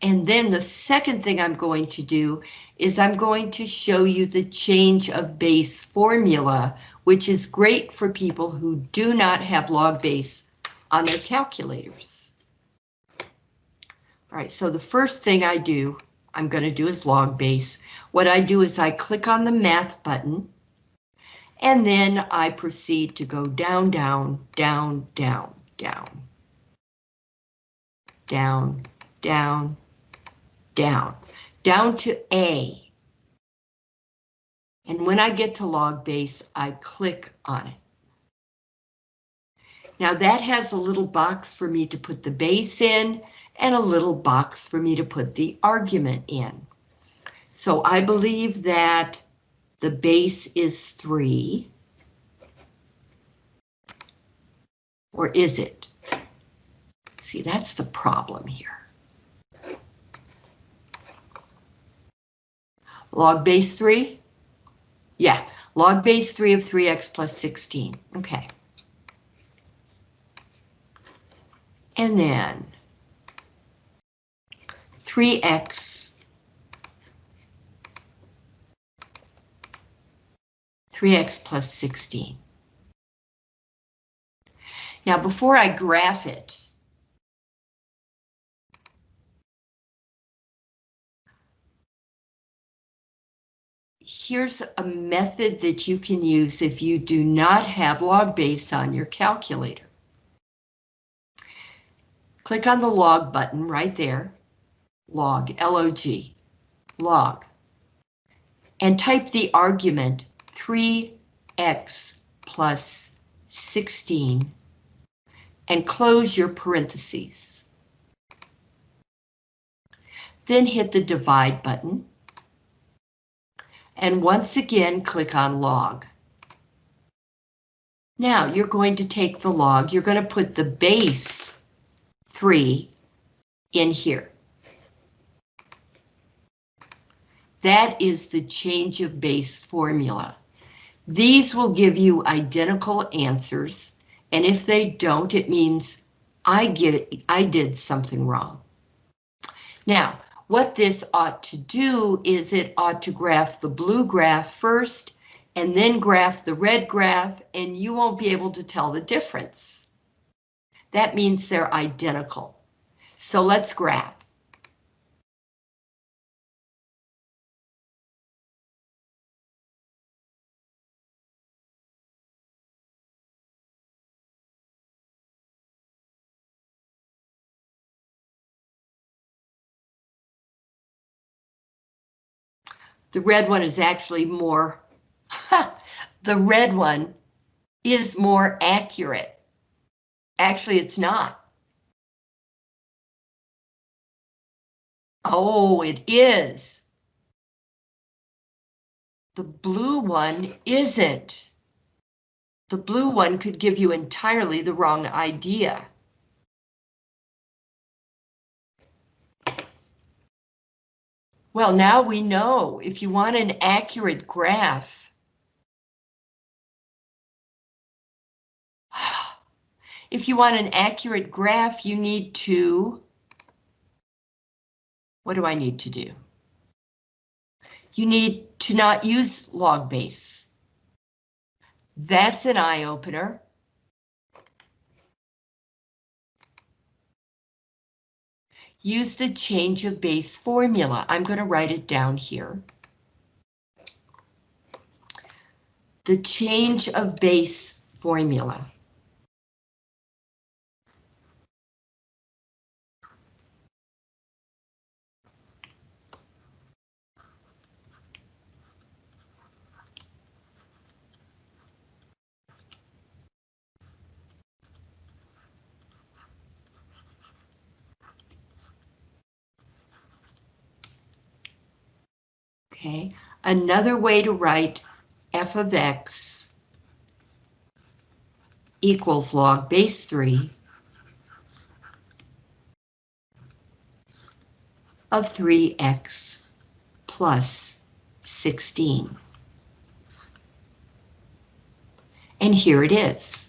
And then the second thing I'm going to do is I'm going to show you the change of base formula, which is great for people who do not have log base on their calculators. All right, so the first thing I do, I'm going to do is log base. What I do is I click on the math button, and then I proceed to go down, down, down, down, down, down, down, down, down to A. And when I get to log base, I click on it. Now that has a little box for me to put the base in and a little box for me to put the argument in. So I believe that the base is 3. Or is it? See, that's the problem here. Log base 3? Yeah, log base 3 of 3x plus 16. Okay. And then 3x 3x plus 16. Now before I graph it, here's a method that you can use if you do not have log base on your calculator. Click on the log button right there, log, L-O-G, log, and type the argument 3x plus 16 and close your parentheses. Then hit the divide button. And once again, click on log. Now you're going to take the log, you're going to put the base 3 in here. That is the change of base formula. These will give you identical answers, and if they don't, it means I get I did something wrong. Now, what this ought to do is it ought to graph the blue graph first, and then graph the red graph, and you won't be able to tell the difference that means they're identical. So let's graph. The red one is actually more, the red one is more accurate. Actually, it's not. Oh, it is. The blue one isn't. The blue one could give you entirely the wrong idea. Well, now we know if you want an accurate graph, If you want an accurate graph, you need to, what do I need to do? You need to not use log base. That's an eye opener. Use the change of base formula. I'm going to write it down here. The change of base formula. Okay, another way to write f of x equals log base 3 of 3x plus 16. And here it is.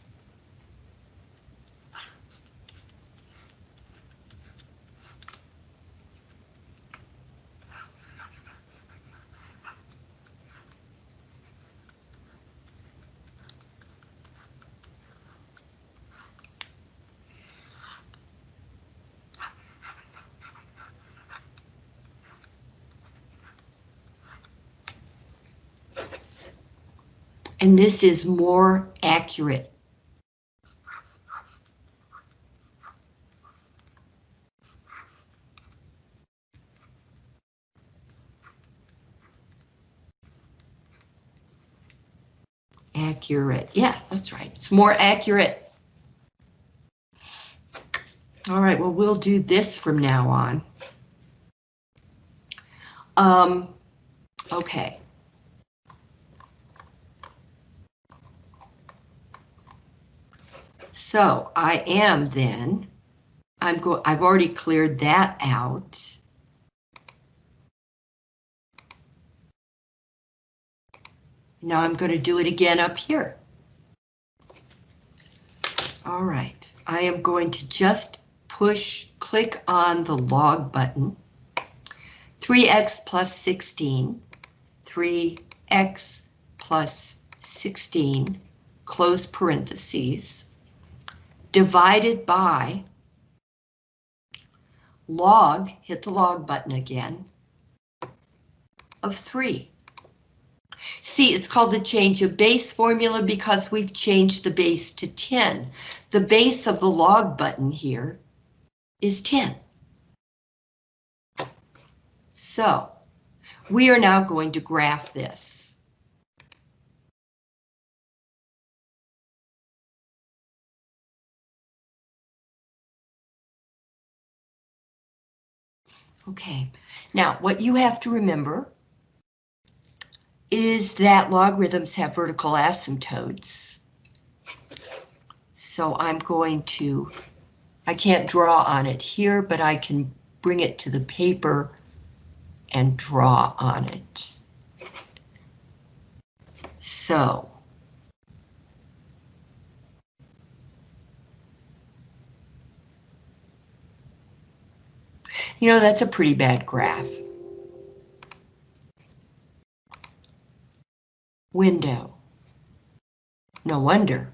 and this is more accurate. Accurate, yeah, that's right, it's more accurate. All right, well, we'll do this from now on. Um, okay. So I am then, I'm I've already cleared that out. Now I'm going to do it again up here. All right, I am going to just push, click on the log button. 3x plus 16, 3x plus 16, close parentheses divided by log, hit the log button again, of 3. See, it's called the change of base formula because we've changed the base to 10. The base of the log button here is 10. So, we are now going to graph this. Okay, now what you have to remember is that logarithms have vertical asymptotes. So I'm going to, I can't draw on it here, but I can bring it to the paper and draw on it. So You know, that's a pretty bad graph. Window. No wonder.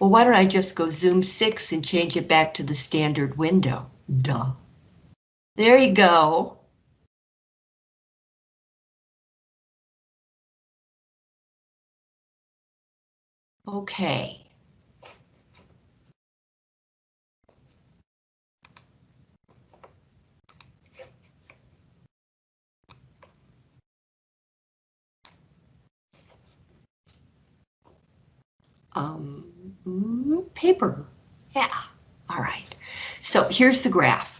Well, why don't I just go zoom 6 and change it back to the standard window? Duh. There you go. Okay. Um, paper. Yeah, all right. So here's the graph.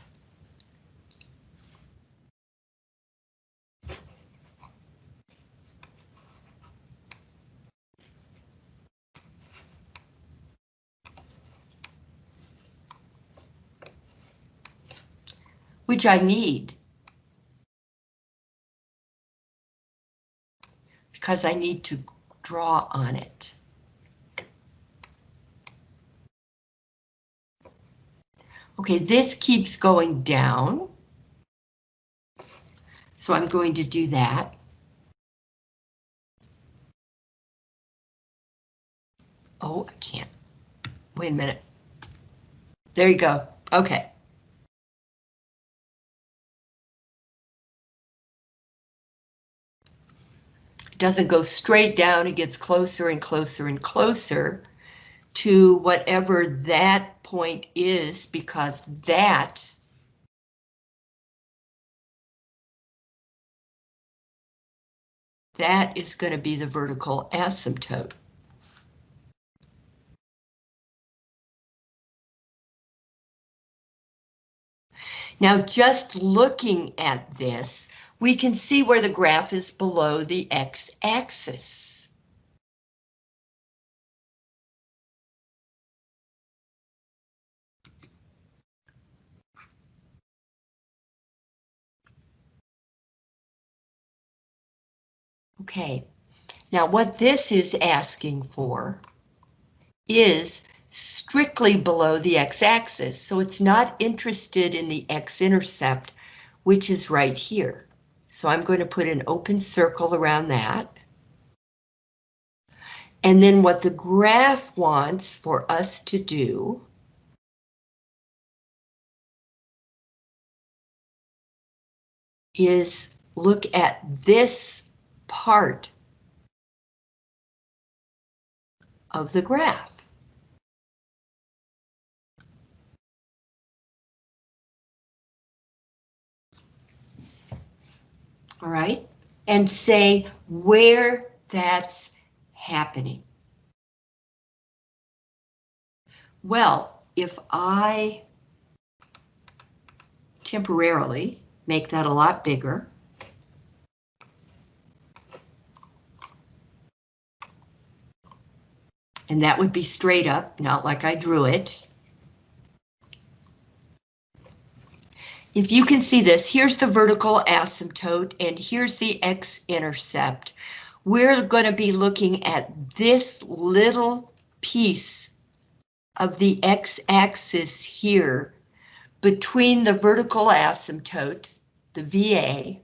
which I need. Because I need to draw on it. Okay, this keeps going down. So I'm going to do that. Oh, I can't. Wait a minute. there you go. Okay. It doesn't go straight down, it gets closer and closer and closer to whatever that point is because that that is going to be the vertical asymptote. Now, just looking at this, we can see where the graph is below the x-axis. Okay, now what this is asking for is strictly below the x-axis, so it's not interested in the x-intercept, which is right here. So I'm going to put an open circle around that. And then what the graph wants for us to do is look at this part of the graph. all right, and say where that's happening. Well, if I temporarily make that a lot bigger, and that would be straight up, not like I drew it. If you can see this, here's the vertical asymptote and here's the x-intercept. We're going to be looking at this little piece of the x-axis here between the vertical asymptote, the VA,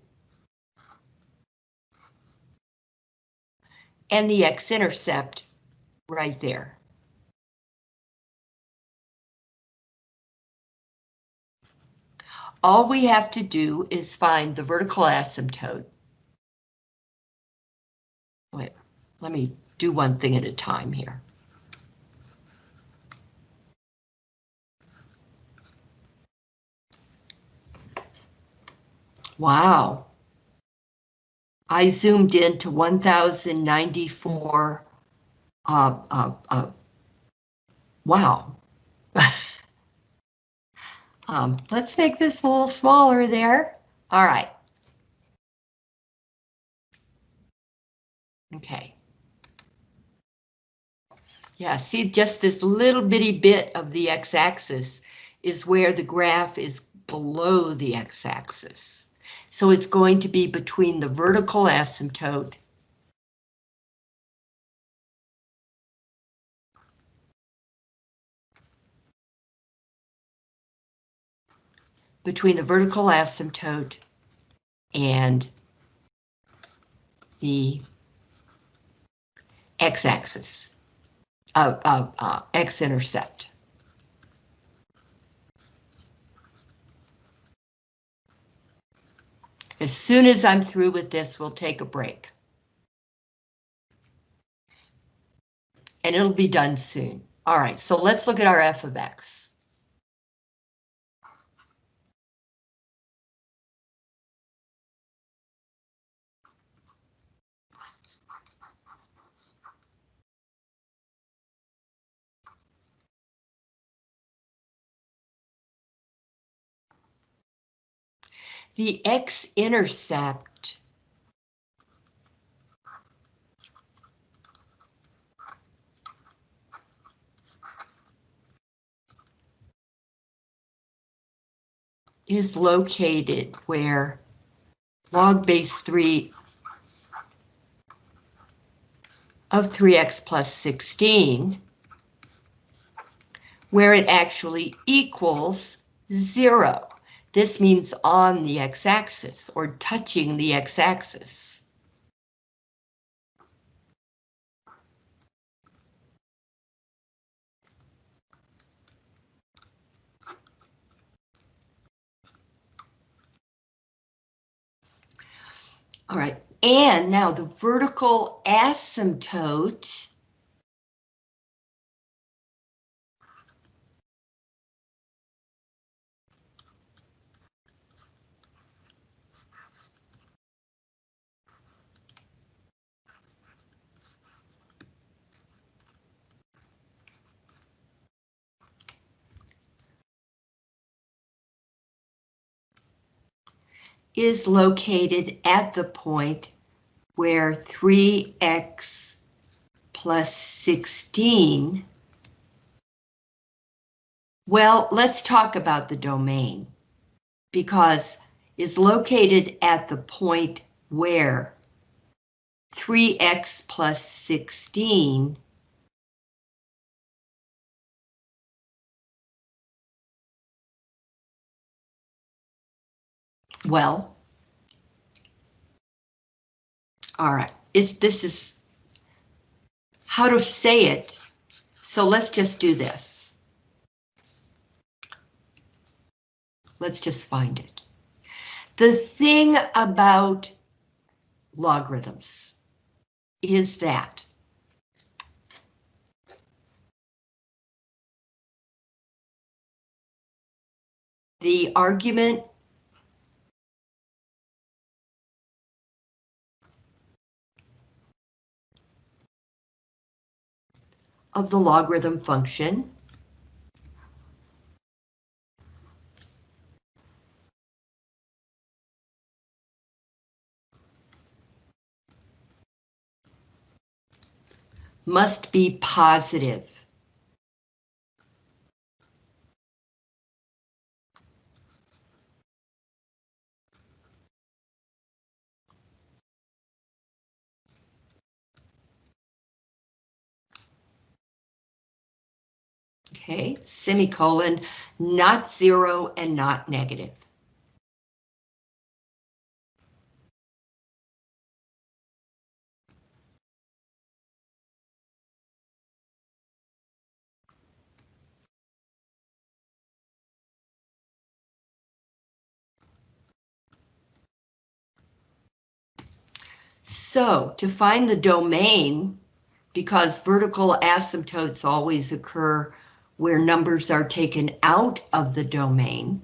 and the x-intercept right there. All we have to do is find the vertical asymptote. Wait, let me do one thing at a time here. Wow. I zoomed in to 1094. Uh, uh, uh, wow. Um, let's make this a little smaller there. All right. Okay. Yeah, see just this little bitty bit of the x-axis is where the graph is below the x-axis. So it's going to be between the vertical asymptote between the vertical asymptote and the x-axis, uh, uh, uh, x-intercept. As soon as I'm through with this, we'll take a break. And it'll be done soon. All right, so let's look at our f of x. the x-intercept is located where log base 3 of 3x plus 16, where it actually equals 0. This means on the x-axis or touching the x-axis. All right, and now the vertical asymptote is located at the point where 3x plus 16. Well, let's talk about the domain because is located at the point where 3x plus 16 Well, all right, is this is how to say it. So let's just do this. Let's just find it. The thing about logarithms is that the argument of the logarithm function. must be positive. Okay, semicolon, not zero and not negative. So to find the domain, because vertical asymptotes always occur where numbers are taken out of the domain.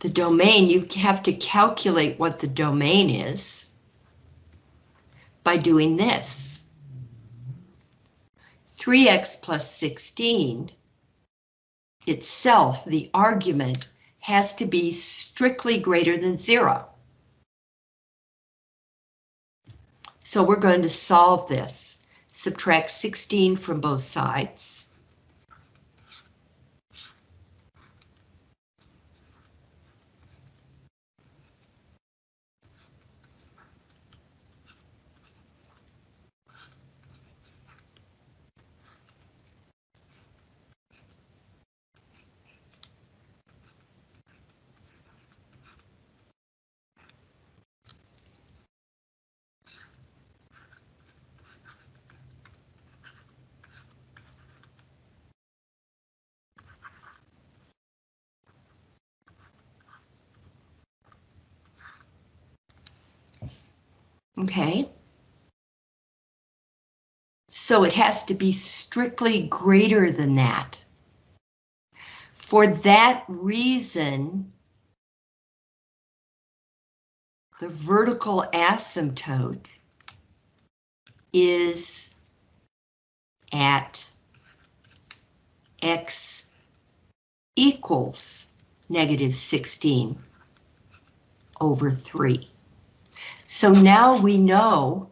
The domain, you have to calculate what the domain is by doing this. 3x plus 16 itself, the argument, has to be strictly greater than zero. So we're going to solve this. Subtract 16 from both sides. Okay. So it has to be strictly greater than that. For that reason, the vertical asymptote is at x equals negative 16 over 3. So now we know,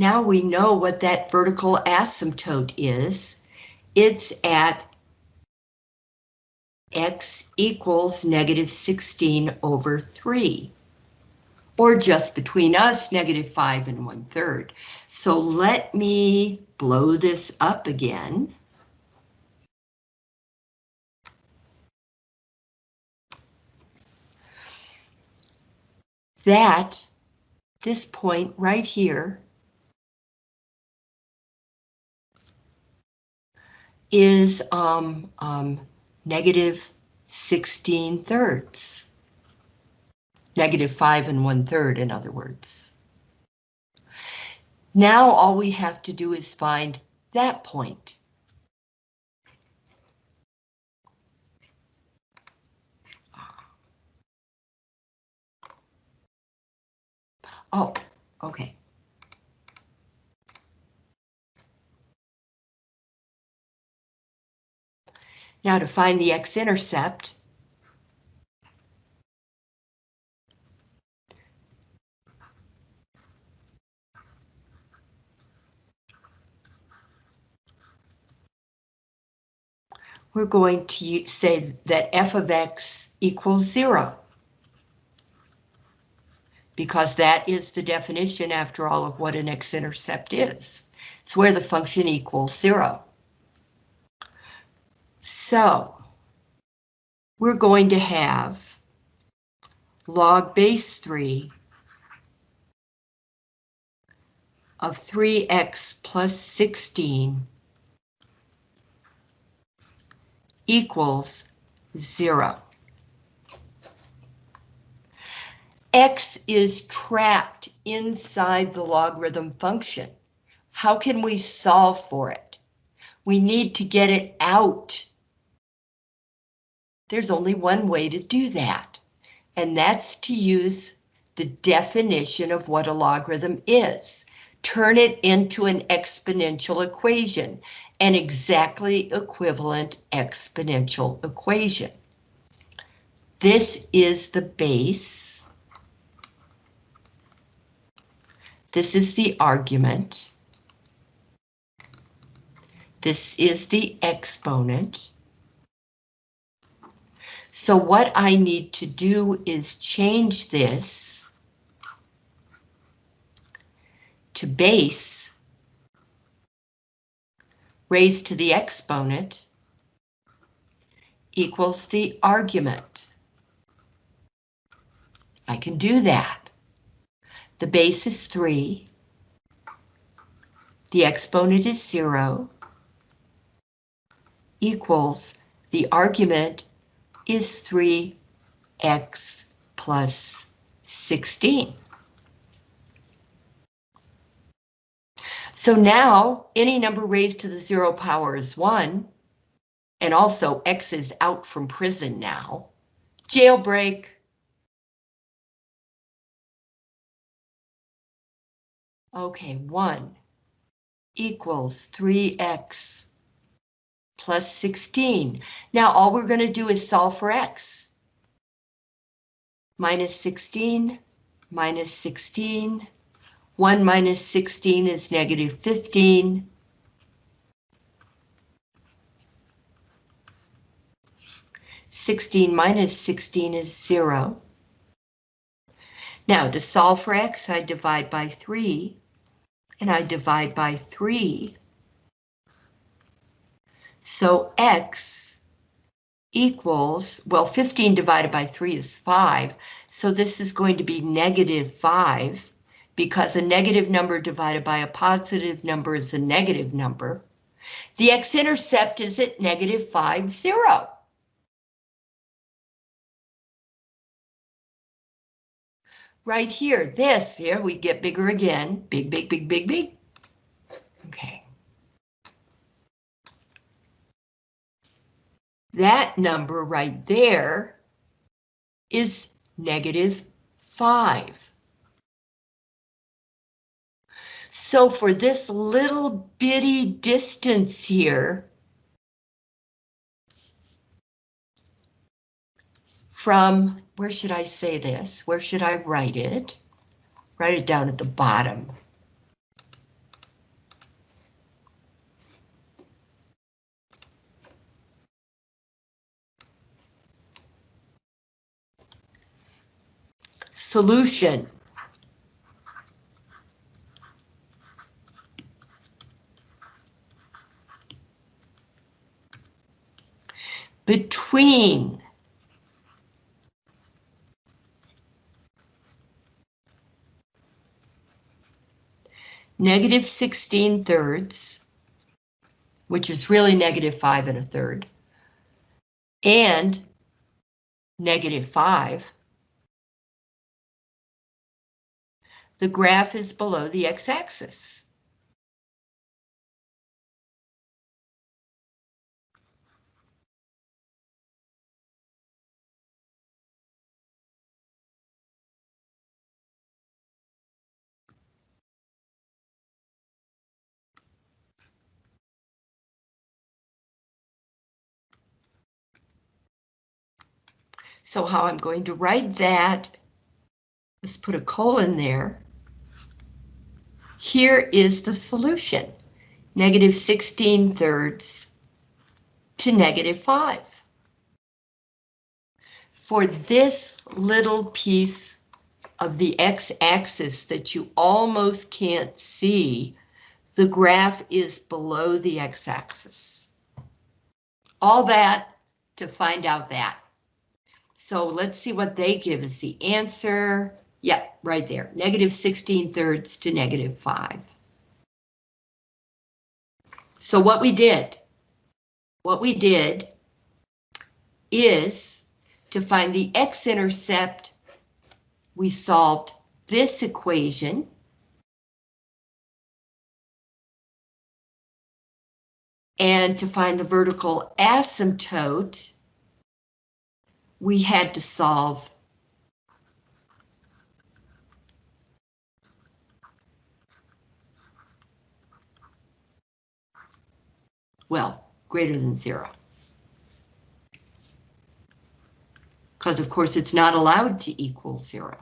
now we know what that vertical asymptote is. It's at x equals negative 16 over 3, or just between us, negative 5 and 1 third. So let me blow this up again. that, this point right here, is um, um, negative 16 thirds. Negative 5 and 1 third, in other words. Now all we have to do is find that point. Oh, okay. Now to find the x-intercept, we're going to say that f of x equals zero. Because that is the definition, after all, of what an x-intercept is. It's where the function equals zero. So, we're going to have log base 3 of 3x plus 16 equals 0. X is trapped inside the logarithm function. How can we solve for it? We need to get it out. There's only one way to do that, and that's to use the definition of what a logarithm is. Turn it into an exponential equation, an exactly equivalent exponential equation. This is the base. This is the argument. This is the exponent. So what I need to do is change this to base raised to the exponent equals the argument. I can do that. The base is 3. The exponent is 0 equals the argument is 3x plus 16. So now any number raised to the zero power is 1, and also x is out from prison now. Jailbreak. Okay, 1 equals 3x plus 16. Now all we're going to do is solve for x. Minus 16, minus 16. 1 minus 16 is negative 15. Sixteen minus sixteen is zero. Now to solve for x, I divide by three, and I divide by three. So X equals, well, 15 divided by 3 is 5, so this is going to be negative 5, because a negative number divided by a positive number is a negative number. The x-intercept is at negative 5, 0. Right here, this, here we get bigger again, big, big, big, big, big. Okay. That number right there is negative 5. So for this little bitty distance here, from, where should I say this? Where should I write it? Write it down at the bottom. Solution. Between negative 16 thirds, which is really negative 5 and a third, and negative 5, the graph is below the x-axis. So how I'm going to write that, let's put a colon there. Here is the solution, negative 16 thirds to negative 5. For this little piece of the x-axis that you almost can't see, the graph is below the x-axis. All that to find out that. So let's see what they give us the answer. Yep, yeah, right there, negative 16 thirds to negative 5. So what we did, what we did is to find the x-intercept, we solved this equation. And to find the vertical asymptote, we had to solve well, greater than zero. Because of course it's not allowed to equal zero.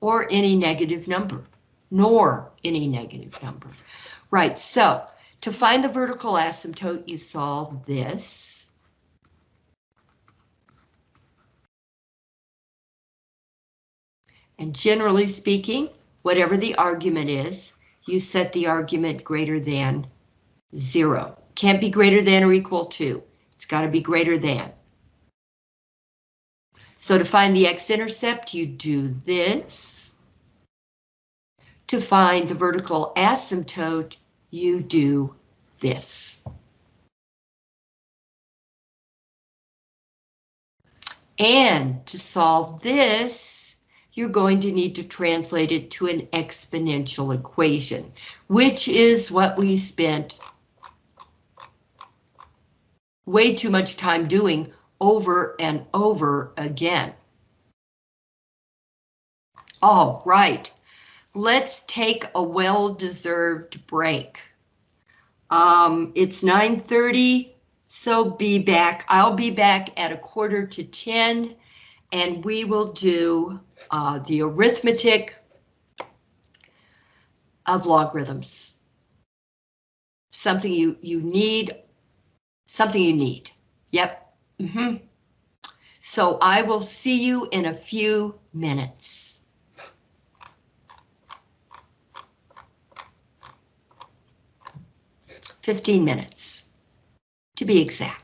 Or any negative number, nor any negative number. Right, so to find the vertical asymptote, you solve this. And generally speaking, whatever the argument is, you set the argument greater than zero. Can't be greater than or equal to. It's got to be greater than. So to find the x-intercept, you do this. To find the vertical asymptote, you do this. And to solve this, you're going to need to translate it to an exponential equation, which is what we spent way too much time doing over and over again. All right, let's take a well-deserved break. Um, it's 9.30, so be back. I'll be back at a quarter to 10, and we will do uh, the arithmetic of logarithms. Something you, you need, something you need. Yep. Mm -hmm. So I will see you in a few minutes. 15 minutes, to be exact.